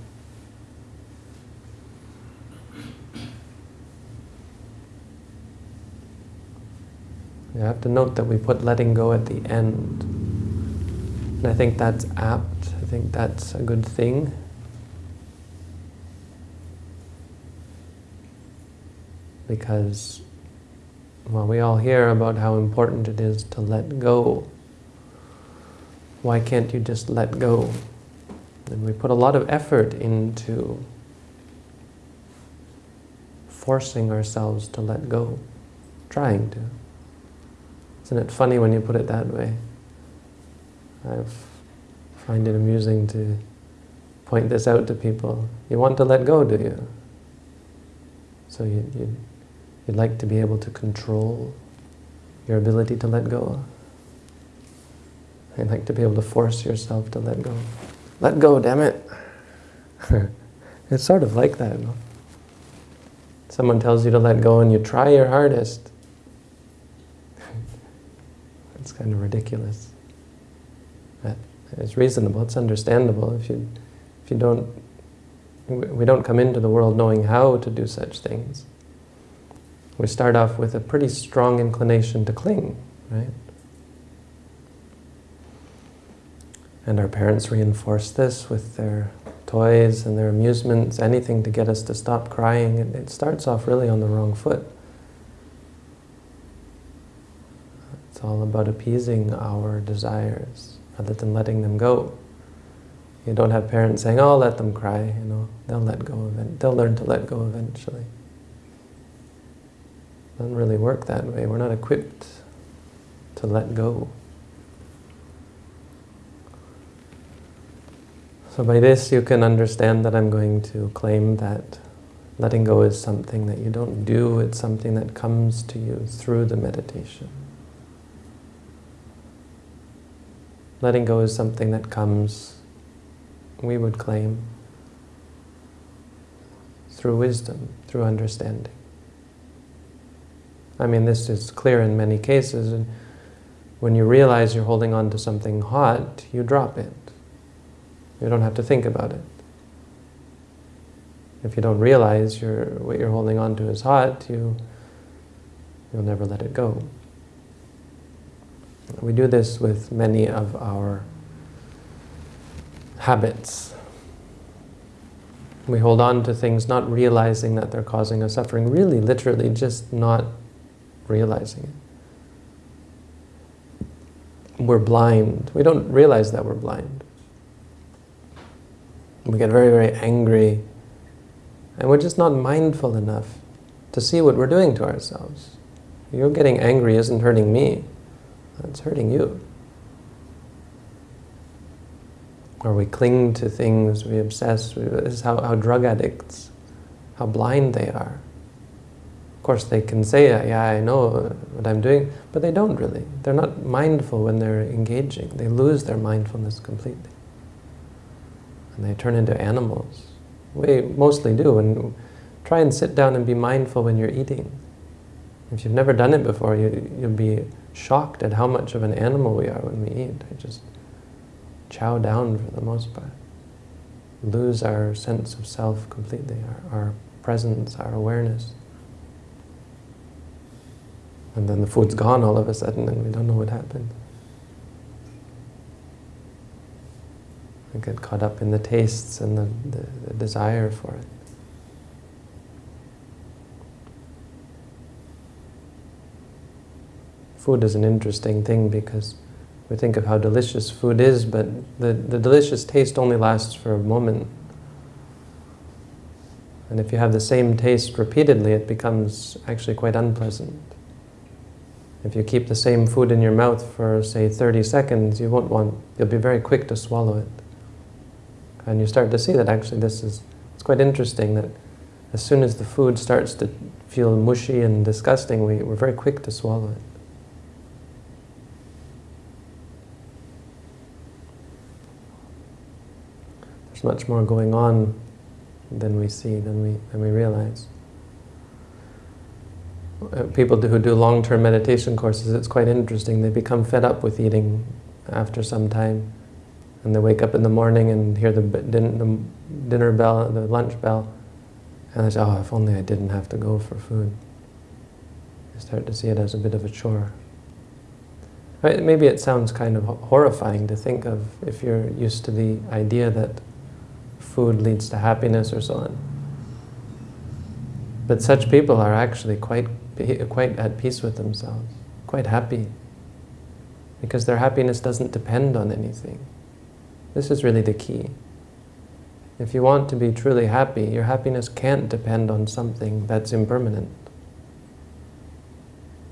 You have to note that we put letting go at the end. And I think that's apt. I think that's a good thing. Because, well, we all hear about how important it is to let go. Why can't you just let go? And we put a lot of effort into forcing ourselves to let go, trying to. Isn't it funny when you put it that way? I find it amusing to point this out to people. You want to let go, do you? So you, you, you'd like to be able to control your ability to let go. You'd like to be able to force yourself to let go. Let go, damn it. it's sort of like that. No? Someone tells you to let go and you try your hardest. it's kind of ridiculous. But it's reasonable, it's understandable if you, if you don't, we don't come into the world knowing how to do such things. We start off with a pretty strong inclination to cling, right? And our parents reinforce this with their toys and their amusements, anything to get us to stop crying. It, it starts off really on the wrong foot. It's all about appeasing our desires rather than letting them go. You don't have parents saying, oh, let them cry, you know, they'll let go of it. They'll learn to let go eventually. It doesn't really work that way. We're not equipped to let go. So by this you can understand that I'm going to claim that letting go is something that you don't do, it's something that comes to you through the meditation. Letting go is something that comes, we would claim, through wisdom, through understanding. I mean, this is clear in many cases. And when you realize you're holding on to something hot, you drop it. You don't have to think about it. If you don't realize you're, what you're holding on to is hot, you, you'll never let it go. We do this with many of our habits. We hold on to things not realizing that they're causing us suffering, really, literally, just not realizing it. We're blind. We don't realize that we're blind. We get very, very angry, and we're just not mindful enough to see what we're doing to ourselves. You're getting angry isn't hurting me, it's hurting you. Or we cling to things, we obsess. This is how, how drug addicts, how blind they are. Of course, they can say, yeah, I know what I'm doing, but they don't really. They're not mindful when they're engaging. They lose their mindfulness completely. And they turn into animals. We mostly do. And try and sit down and be mindful when you're eating. If you've never done it before, you, you'll be shocked at how much of an animal we are when we eat. I just chow down for the most part. Lose our sense of self completely, our, our presence, our awareness. And then the food's gone all of a sudden and we don't know what happened. We get caught up in the tastes and the, the, the desire for it. Food is an interesting thing because we think of how delicious food is, but the, the delicious taste only lasts for a moment. And if you have the same taste repeatedly, it becomes actually quite unpleasant. If you keep the same food in your mouth for, say, 30 seconds, you won't want, you'll be very quick to swallow it. And you start to see that actually this is, it's quite interesting that as soon as the food starts to feel mushy and disgusting, we, we're very quick to swallow it. There's much more going on than we see, than we, than we realize. Uh, people who do long-term meditation courses, it's quite interesting. They become fed up with eating after some time. And they wake up in the morning and hear the, din the dinner bell, the lunch bell, and they say, oh, if only I didn't have to go for food. They start to see it as a bit of a chore. Maybe it sounds kind of horrifying to think of if you're used to the idea that food leads to happiness or so on. But such people are actually quite, quite at peace with themselves, quite happy, because their happiness doesn't depend on anything. This is really the key. If you want to be truly happy, your happiness can't depend on something that's impermanent.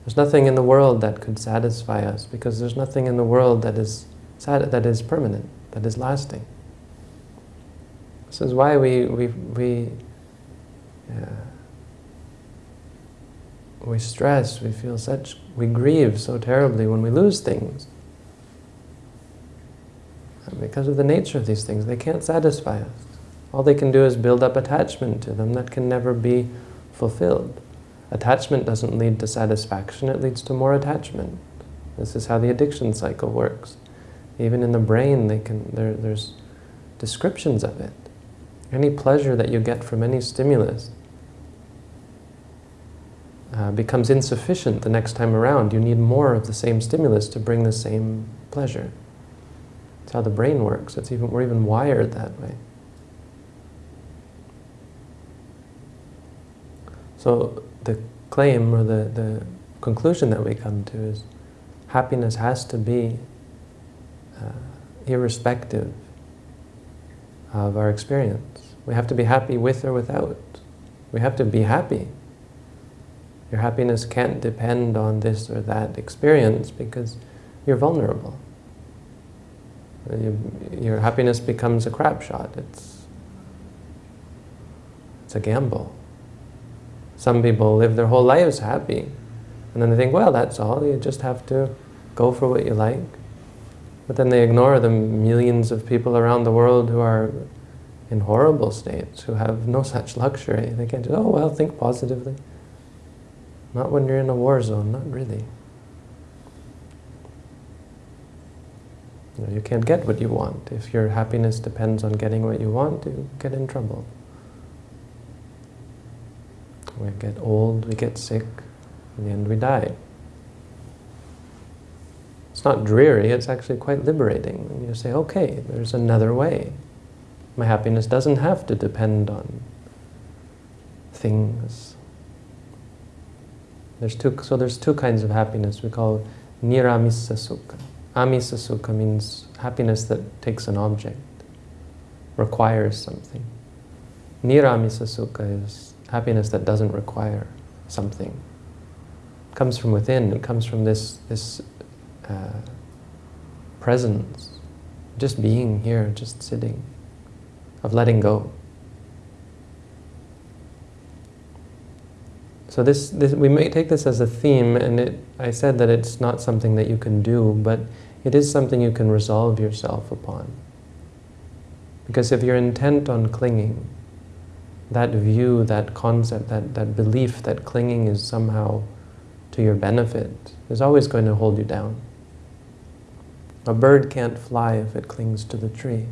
There's nothing in the world that could satisfy us because there's nothing in the world that is, that is permanent, that is lasting. This is why we, we, we, uh, we stress, we feel such, we grieve so terribly when we lose things. Because of the nature of these things, they can't satisfy us. All they can do is build up attachment to them that can never be fulfilled. Attachment doesn't lead to satisfaction, it leads to more attachment. This is how the addiction cycle works. Even in the brain, they can, there, there's descriptions of it. Any pleasure that you get from any stimulus uh, becomes insufficient the next time around. You need more of the same stimulus to bring the same pleasure. That's how the brain works. It's even, we're even wired that way. So the claim or the, the conclusion that we come to is happiness has to be uh, irrespective of our experience. We have to be happy with or without. We have to be happy. Your happiness can't depend on this or that experience because you're vulnerable. Your happiness becomes a crap shot. It's, it's a gamble. Some people live their whole lives happy. And then they think, well, that's all. You just have to go for what you like. But then they ignore the millions of people around the world who are in horrible states who have no such luxury. They can't just, oh, well, think positively. Not when you're in a war zone, not really. You, know, you can't get what you want. If your happiness depends on getting what you want, you get in trouble. We get old, we get sick, in the end we die. It's not dreary, it's actually quite liberating. When you say, okay, there's another way. My happiness doesn't have to depend on things. There's two, so there's two kinds of happiness. We call niramisa sukha. Amisa sukha means happiness that takes an object, requires something. Niramisa sukha is happiness that doesn't require something. It comes from within, it comes from this, this uh, presence, just being here, just sitting, of letting go. So this, this, we may take this as a theme, and it, I said that it's not something that you can do, but it is something you can resolve yourself upon. Because if you're intent on clinging, that view, that concept, that, that belief that clinging is somehow to your benefit is always going to hold you down. A bird can't fly if it clings to the tree.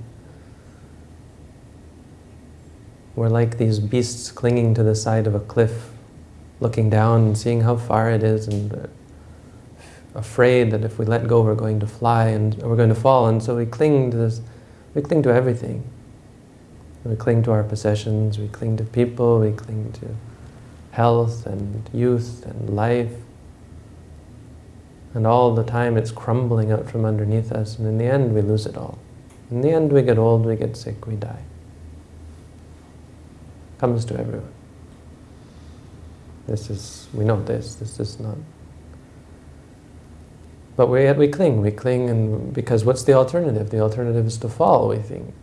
We're like these beasts clinging to the side of a cliff, looking down and seeing how far it is and afraid that if we let go we're going to fly and we're going to fall and so we cling to this, we cling to everything. We cling to our possessions, we cling to people, we cling to health and youth and life and all the time it's crumbling out from underneath us, and in the end we lose it all. In the end we get old, we get sick, we die. Comes to everyone. This is, we know this, this is not. But we, we cling, we cling, and because what's the alternative? The alternative is to fall, we think.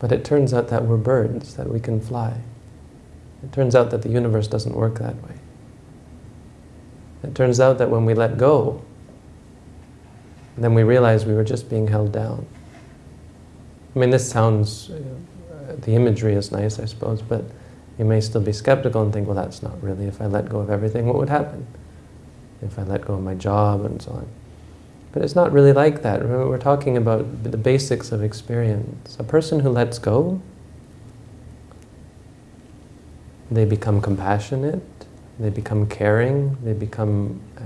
But it turns out that we're birds, that we can fly. It turns out that the universe doesn't work that way. It turns out that when we let go, then we realize we were just being held down. I mean, this sounds, uh, the imagery is nice, I suppose, but you may still be skeptical and think, well, that's not really, if I let go of everything, what would happen? If I let go of my job and so on. But it's not really like that. Remember, we're talking about the basics of experience. A person who lets go, they become compassionate, they become caring, they become uh,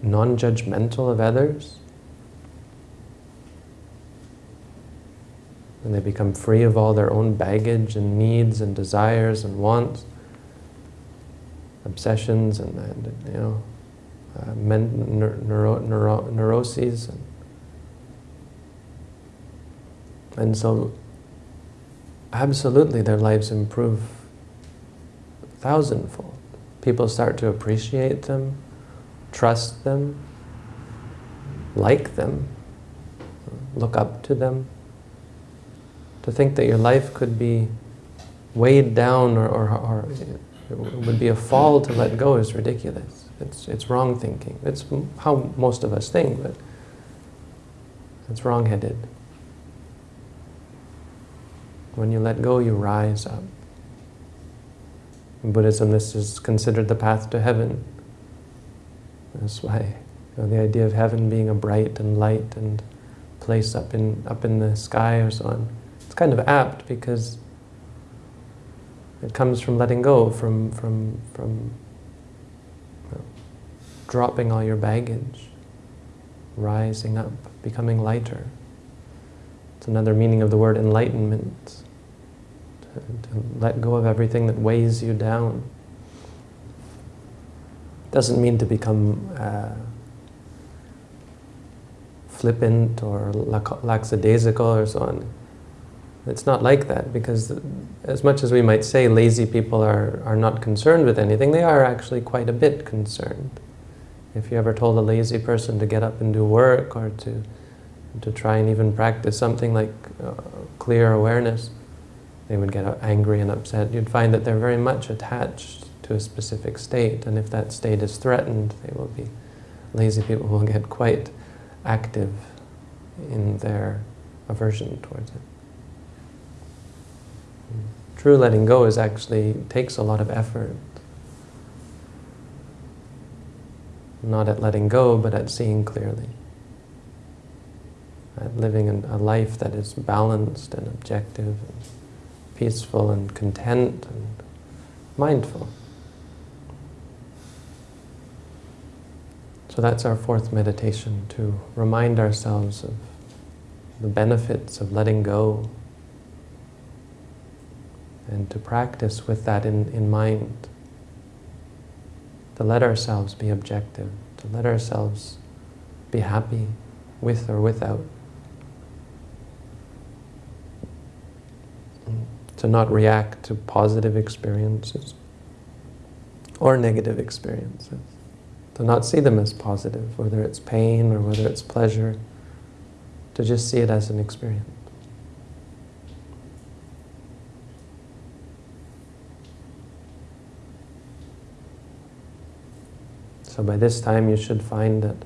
non-judgmental of others, and they become free of all their own baggage and needs and desires and wants, obsessions and, and you know, uh, men, neuro, neuro, neuroses. And, and so, absolutely, their lives improve thousandfold people start to appreciate them, trust them, like them, look up to them. To think that your life could be weighed down or, or, or would be a fall to let go is ridiculous. It's, it's wrong thinking. It's how most of us think, but it's wrong-headed. When you let go, you rise up. In Buddhism, this is considered the path to heaven. That's why you know, the idea of heaven being a bright and light and place up in up in the sky or so on. It's kind of apt because it comes from letting go, from from from dropping all your baggage, rising up, becoming lighter. It's another meaning of the word enlightenment to let go of everything that weighs you down. Doesn't mean to become uh, flippant or lackadaisical or so on. It's not like that because as much as we might say lazy people are, are not concerned with anything, they are actually quite a bit concerned. If you ever told a lazy person to get up and do work or to, to try and even practice something like uh, clear awareness, they would get angry and upset. You'd find that they're very much attached to a specific state, and if that state is threatened, they will be, lazy people will get quite active in their aversion towards it. True letting go is actually takes a lot of effort. Not at letting go, but at seeing clearly. At living a life that is balanced and objective and peaceful and content and mindful. So that's our fourth meditation, to remind ourselves of the benefits of letting go and to practice with that in, in mind. To let ourselves be objective, to let ourselves be happy with or without. Mm, to not react to positive experiences or negative experiences. To not see them as positive, whether it's pain or whether it's pleasure. To just see it as an experience. So by this time you should find that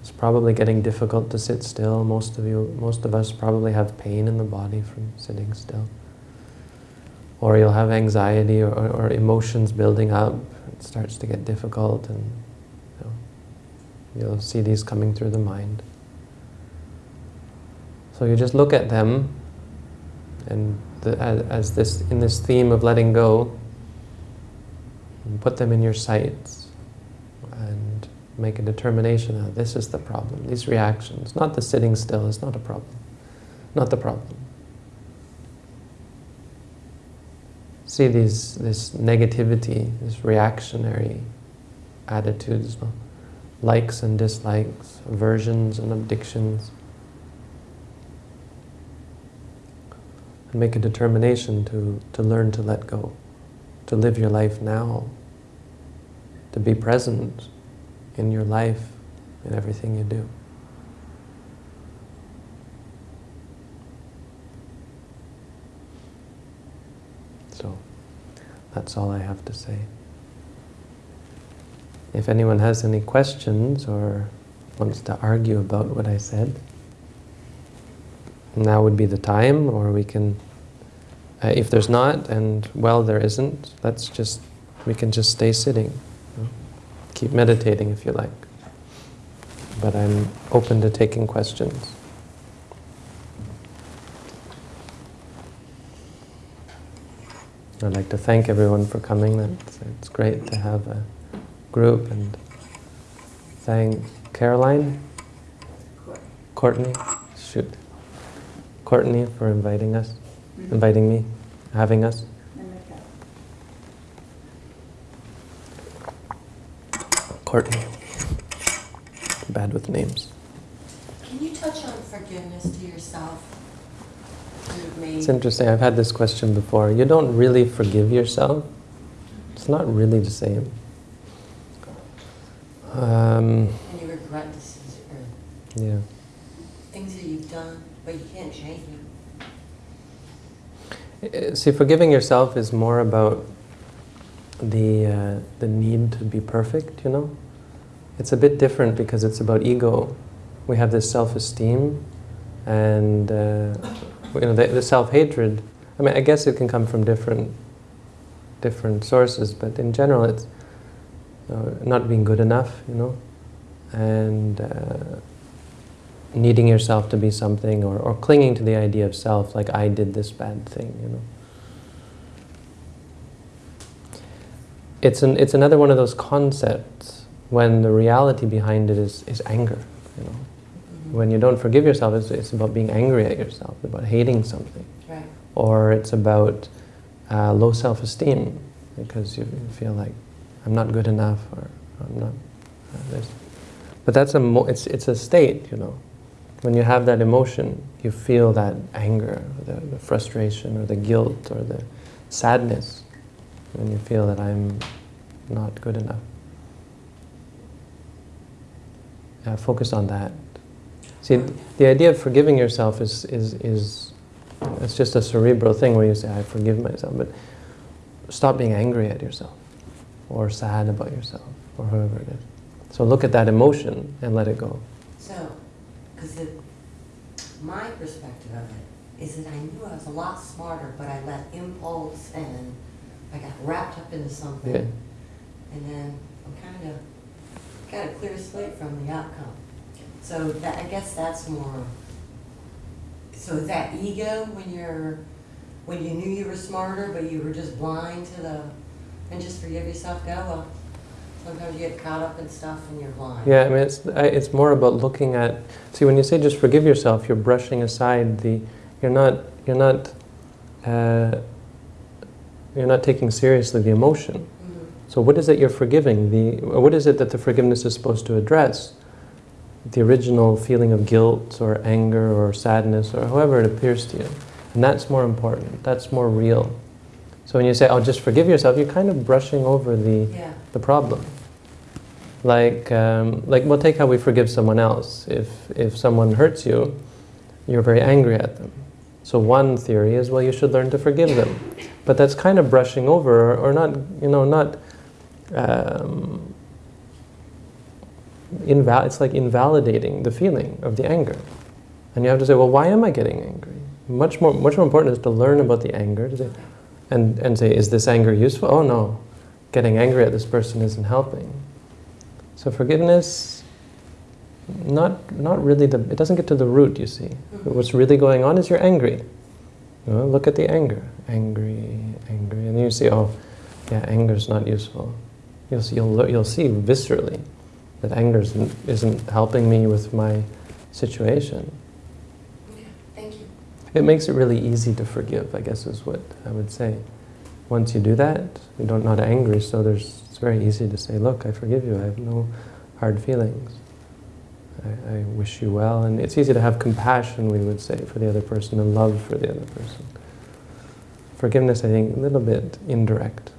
it's probably getting difficult to sit still. Most of you, most of us probably have pain in the body from sitting still. Or you'll have anxiety or, or emotions building up. It starts to get difficult and you know, you'll see these coming through the mind. So you just look at them and the, as, as, this in this theme of letting go, put them in your sights and make a determination that this is the problem, these reactions. Not the sitting still is not a problem. Not the problem. See these, this negativity, this reactionary attitudes, likes and dislikes, aversions and addictions. And make a determination to, to learn to let go, to live your life now to be present in your life, in everything you do. So, that's all I have to say. If anyone has any questions or wants to argue about what I said, now would be the time, or we can, uh, if there's not, and well, there isn't, let's just, we can just stay sitting. Keep meditating if you like. But I'm open to taking questions. I'd like to thank everyone for coming. It's, it's great to have a group and thank Caroline, Courtney, shoot, Courtney for inviting us, inviting me, having us. Courtney. Bad with names. Can you touch on forgiveness to yourself? It's interesting. I've had this question before. You don't really forgive yourself. It's not really the same. Um, and you regret decisions yeah. things that you've done, but you can't change them. Uh, see, forgiving yourself is more about the, uh, the need to be perfect, you know? It's a bit different because it's about ego. We have this self-esteem and uh, you know, the, the self-hatred. I mean, I guess it can come from different, different sources, but in general it's uh, not being good enough, you know? And uh, needing yourself to be something or, or clinging to the idea of self, like I did this bad thing, you know? It's, an, it's another one of those concepts when the reality behind it is, is anger. You know? When you don't forgive yourself, it's, it's about being angry at yourself, about hating something. Right. Or it's about uh, low self-esteem because you feel like I'm not good enough or I'm not uh, this. But that's a it's, it's a state, you know. When you have that emotion, you feel that anger, the, the frustration or the guilt or the sadness when you feel that I'm not good enough. Uh, focus on that. See, the idea of forgiving yourself is, is, is it's just a cerebral thing where you say, I forgive myself, but stop being angry at yourself or sad about yourself or whoever it is. So look at that emotion and let it go. So, because my perspective of it is that I knew I was a lot smarter, but I let impulse and I got wrapped up into something. Yeah. And then I'm kind of, got a clear slate from the outcome. So that, I guess that's more, so that ego when you're, when you knew you were smarter, but you were just blind to the, and just forgive yourself, go, well, sometimes you get caught up in stuff and you're blind. Yeah, I mean, it's, it's more about looking at, see, when you say just forgive yourself, you're brushing aside the, you're not, you're not, uh, you're not taking seriously the emotion. Mhm. So what is it you're forgiving? The, what is it that the forgiveness is supposed to address? The original feeling of guilt or anger or sadness or however it appears to you. And that's more important. That's more real. So when you say, "I'll oh, just forgive yourself, you're kind of brushing over the, Yeah, the problem. Like, um, like, well, take how we forgive someone else. If, if someone hurts you, you're very angry at them. So one theory is, well, you should learn to forgive them. But that's kind of brushing over, or, or not, you know, not, um, inval- it's like invalidating the feeling of the anger. And you have to say, well, why am I getting angry? Much more, much more important is to learn about the anger, say, and, and say, is this anger useful? Oh no, getting angry at this person isn't helping. So forgiveness, not, not really the, it doesn't get to the root, you see. Mm-hmm. What's really going on is you're angry. You know, look at the anger. Angry, angry. And then you see, oh, yeah, anger's not useful. You'll see, you'll, you'll see viscerally that anger isn't, helping me with my situation. okay, thank you. It makes it really easy to forgive, I guess is what I would say. Once you do that, you don't not angry, so there's, it's very easy to say, look, I forgive you, I have no hard feelings. I, I wish you well, and it's easy to have compassion, we would say, for the other person and love for the other person. Forgiveness, I think, a little bit indirect.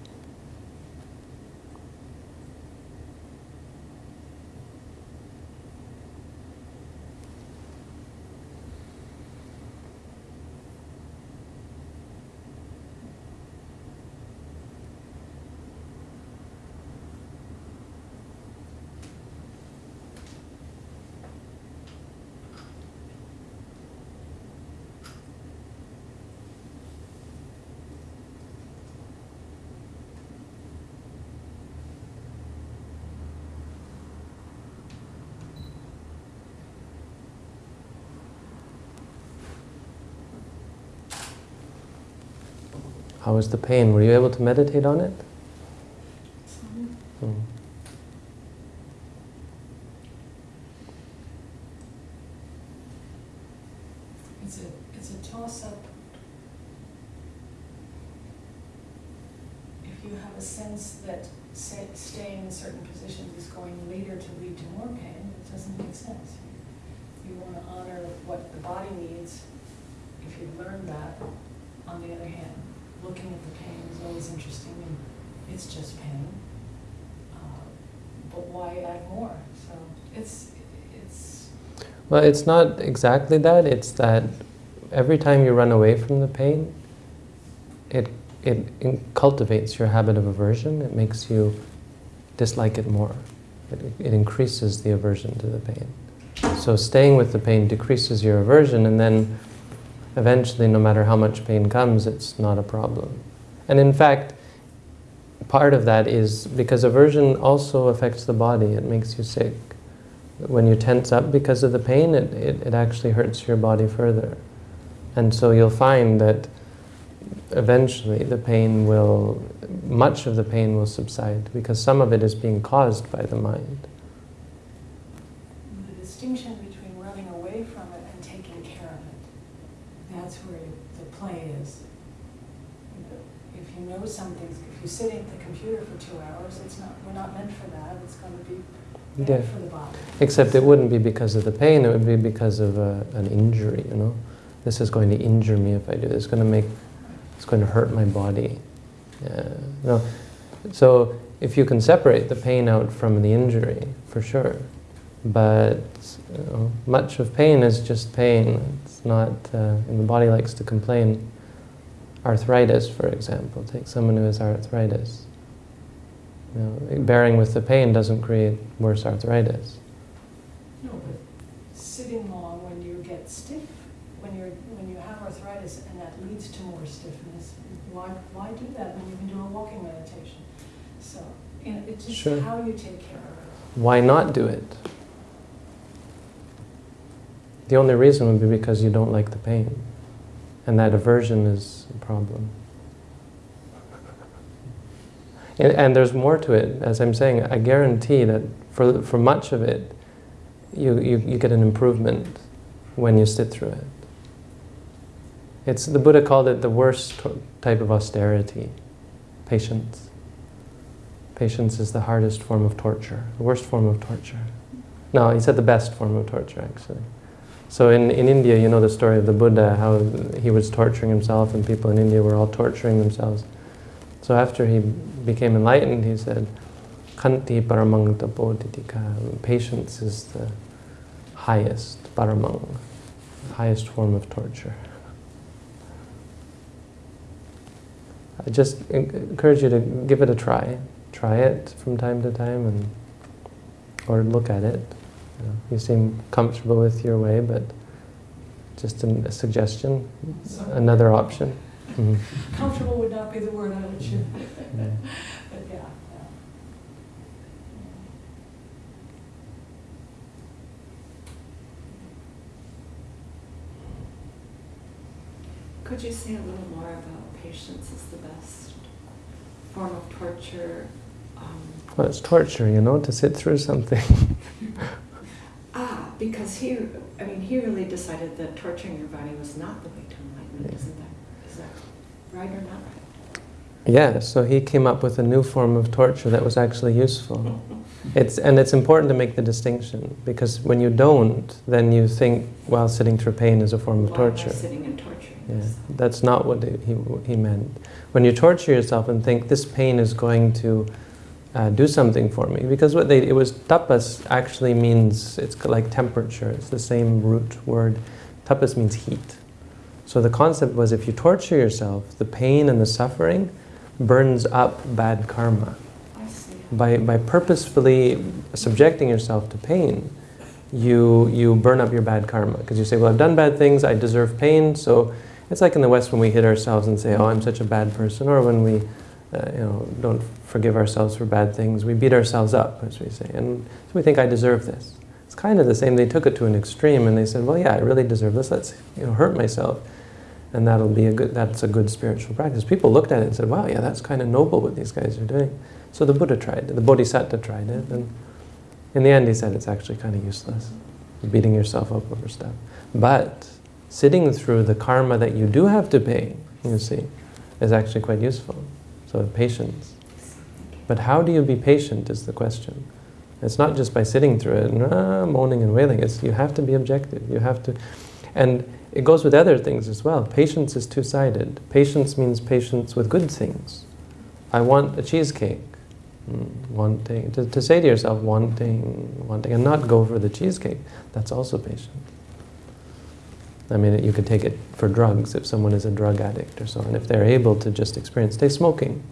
How was the pain? Were you able to meditate on it? Mm. It's a, it's a toss-up. If you have a sense that say, staying in certain positions is going later to lead to more pain, it doesn't make sense. You want to honor what the body needs. If you learn that, on the other hand, looking at the pain is always interesting and it's just pain. Uh, But why add more? So it's, it's, Well, it's not exactly that. It's that every time you run away from the pain, it, it cultivates your habit of aversion. It makes you dislike it more. It, it increases the aversion to the pain. So staying with the pain decreases your aversion, and then eventually, no matter how much pain comes, it's not a problem. And in fact, part of that is because aversion also affects the body. It makes you sick. When you tense up because of the pain, it, it, it actually hurts your body further. And so you'll find that eventually the pain will, much of the pain will subside because some of it is being caused by the mind. the distinction between running away from it and taking care of it. That's where the play is. If you know something, if you sit the computer for two hours, it's not, we're not meant for that, it's gonna be Yeah. for the body. Except it wouldn't be because of the pain, it would be because of a, an injury, you know? This is going to injure me if I do this. It's going to make, it's going to hurt my body. Yeah. No. So if you can separate the pain out from the injury, for sure. But you know, much of pain is just pain. It's not, uh, and the body likes to complain. Arthritis, for example. Take someone who has arthritis. You know, bearing with the pain doesn't create worse arthritis. No, but sitting long when you get stiff, when you're, when you have arthritis and that leads to more stiffness, Why, why do that when you can do a walking meditation? So, and it's just Sure. how you take care of it. Why not do it? The only reason would be because you don't like the pain. And that aversion is a problem. And, there's more to it. As I'm saying, I guarantee that for, for much of it, you, you, you get an improvement when you sit through it. It's, the Buddha called it the worst type of austerity, patience. Patience is the hardest form of torture, the worst form of torture. No, he said the best form of torture, actually. So in, in India, you know the story of the Buddha, how he was torturing himself and people in India were all torturing themselves. So after he became enlightened, he said, Kanti paramang tapodidika. Patience is the highest, paramang, highest form of torture. I just encourage you to give it a try. Try it from time to time and or look at it. You, know, you seem comfortable with your way, but just a suggestion, another option. Mhm. Comfortable would not be the word I would choose, Yeah. but yeah, yeah. Could you say a little more about patience is the best form of torture? Um, Well, it's torture, you know, to sit through something. ah, because he, I mean, he really decided that torturing your body was not the way to enlightenment, Yeah. isn't that right or not right? yeah, so he came up with a new form of torture that was actually useful. It's, and it's important to make the distinction because when you don't, then you think, well, sitting through pain is a form of Why am I torture. sitting and torturing Yeah, that's not what he, he, he meant. When you torture yourself and think this pain is going to uh, do something for me, because what they, it was tapas actually means, it's like temperature, it's the same root word. Tapas means heat. So the concept was if you torture yourself, the pain and the suffering burns up bad karma. I see. By, by purposefully subjecting yourself to pain, you, you burn up your bad karma. Because you say, well, I've done bad things, I deserve pain. So it's like in the West when we hit ourselves and say, oh, I'm such a bad person. Or when we uh, you know, don't forgive ourselves for bad things, we beat ourselves up, as we say. And so we think, I deserve this. It's kind of the same. They took it to an extreme and they said, well, yeah, I really deserve this. Let's you know, hurt myself. And that'll be a good, that's a good spiritual practice. People looked at it and said, wow, yeah, that's kind of noble what these guys are doing. So the Buddha tried it, the Bodhisattva tried it, and in the end he said it's actually kind of useless, beating yourself up over stuff. But sitting through the karma that you do have to pay, you see, is actually quite useful. So patience. But how do you be patient is the question. It's not just by sitting through it and ah, moaning and wailing. It's you have to be objective. You have to, and it goes with other things as well. Patience is two-sided. Patience means patience with good things. I want a cheesecake. Mm, Wanting to, to say to yourself, wanting, wanting, and not go for the cheesecake. That's also patience. I mean, you could take it for drugs if someone is a drug addict or so, and if they're able to just experience, stay smoking.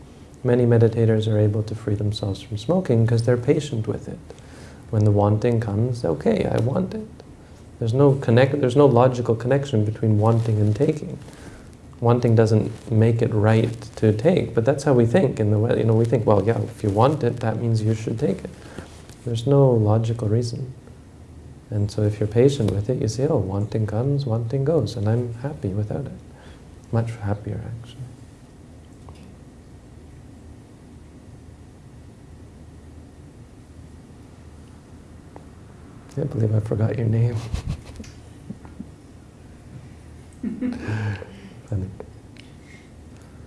Many meditators are able to free themselves from smoking because they're patient with it. When the wanting comes, okay, I want it. There's no connect. There's no logical connection between wanting and taking. Wanting doesn't make it right to take, but that's how we think. In the way, you know, we think, well, yeah, if you want it, that means you should take it. There's no logical reason. And so if you're patient with it, you say, oh, wanting comes, wanting goes, and I'm happy without it. Much happier, actually. I can't believe I forgot your name. Funny.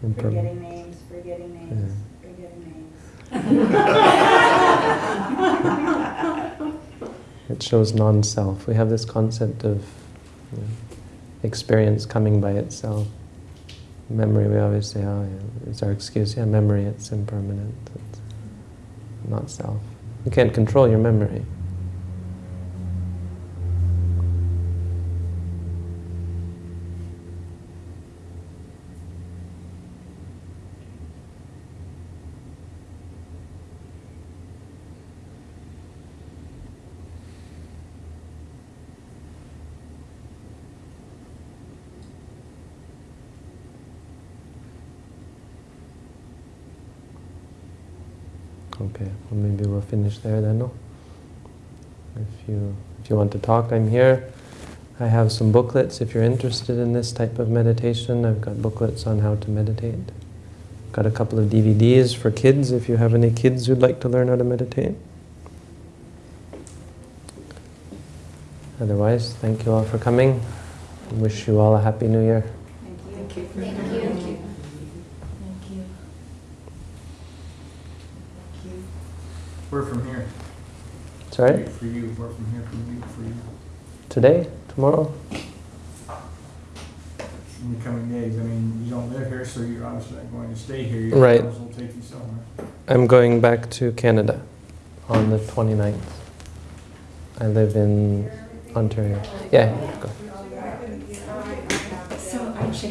Forgetting names, forgetting names, forgetting names. It shows non-self. We have this concept of you know, experience coming by itself. Memory, we always say, oh, yeah, it's our excuse. Yeah, memory, it's impermanent. It's not self. You can't control your memory. Maybe we'll finish there then, no? If you, if you want to talk, I'm here. I have some booklets if you're interested in this type of meditation. I've got booklets on how to meditate. Got a couple of DVDs for kids if you have any kids who'd like to learn how to meditate. Otherwise, thank you all for coming. Wish you all a happy new year. Thank you for Thank you. Thank you. Thank you. We're from here. Sorry? For you, we're from here, from you, for you. Today? Tomorrow? In the coming days, I mean, you don't live here, so you're obviously not going to stay here. Your Right. will take you somewhere. I'm going back to Canada on the 29th. I live in Ontario. Yeah.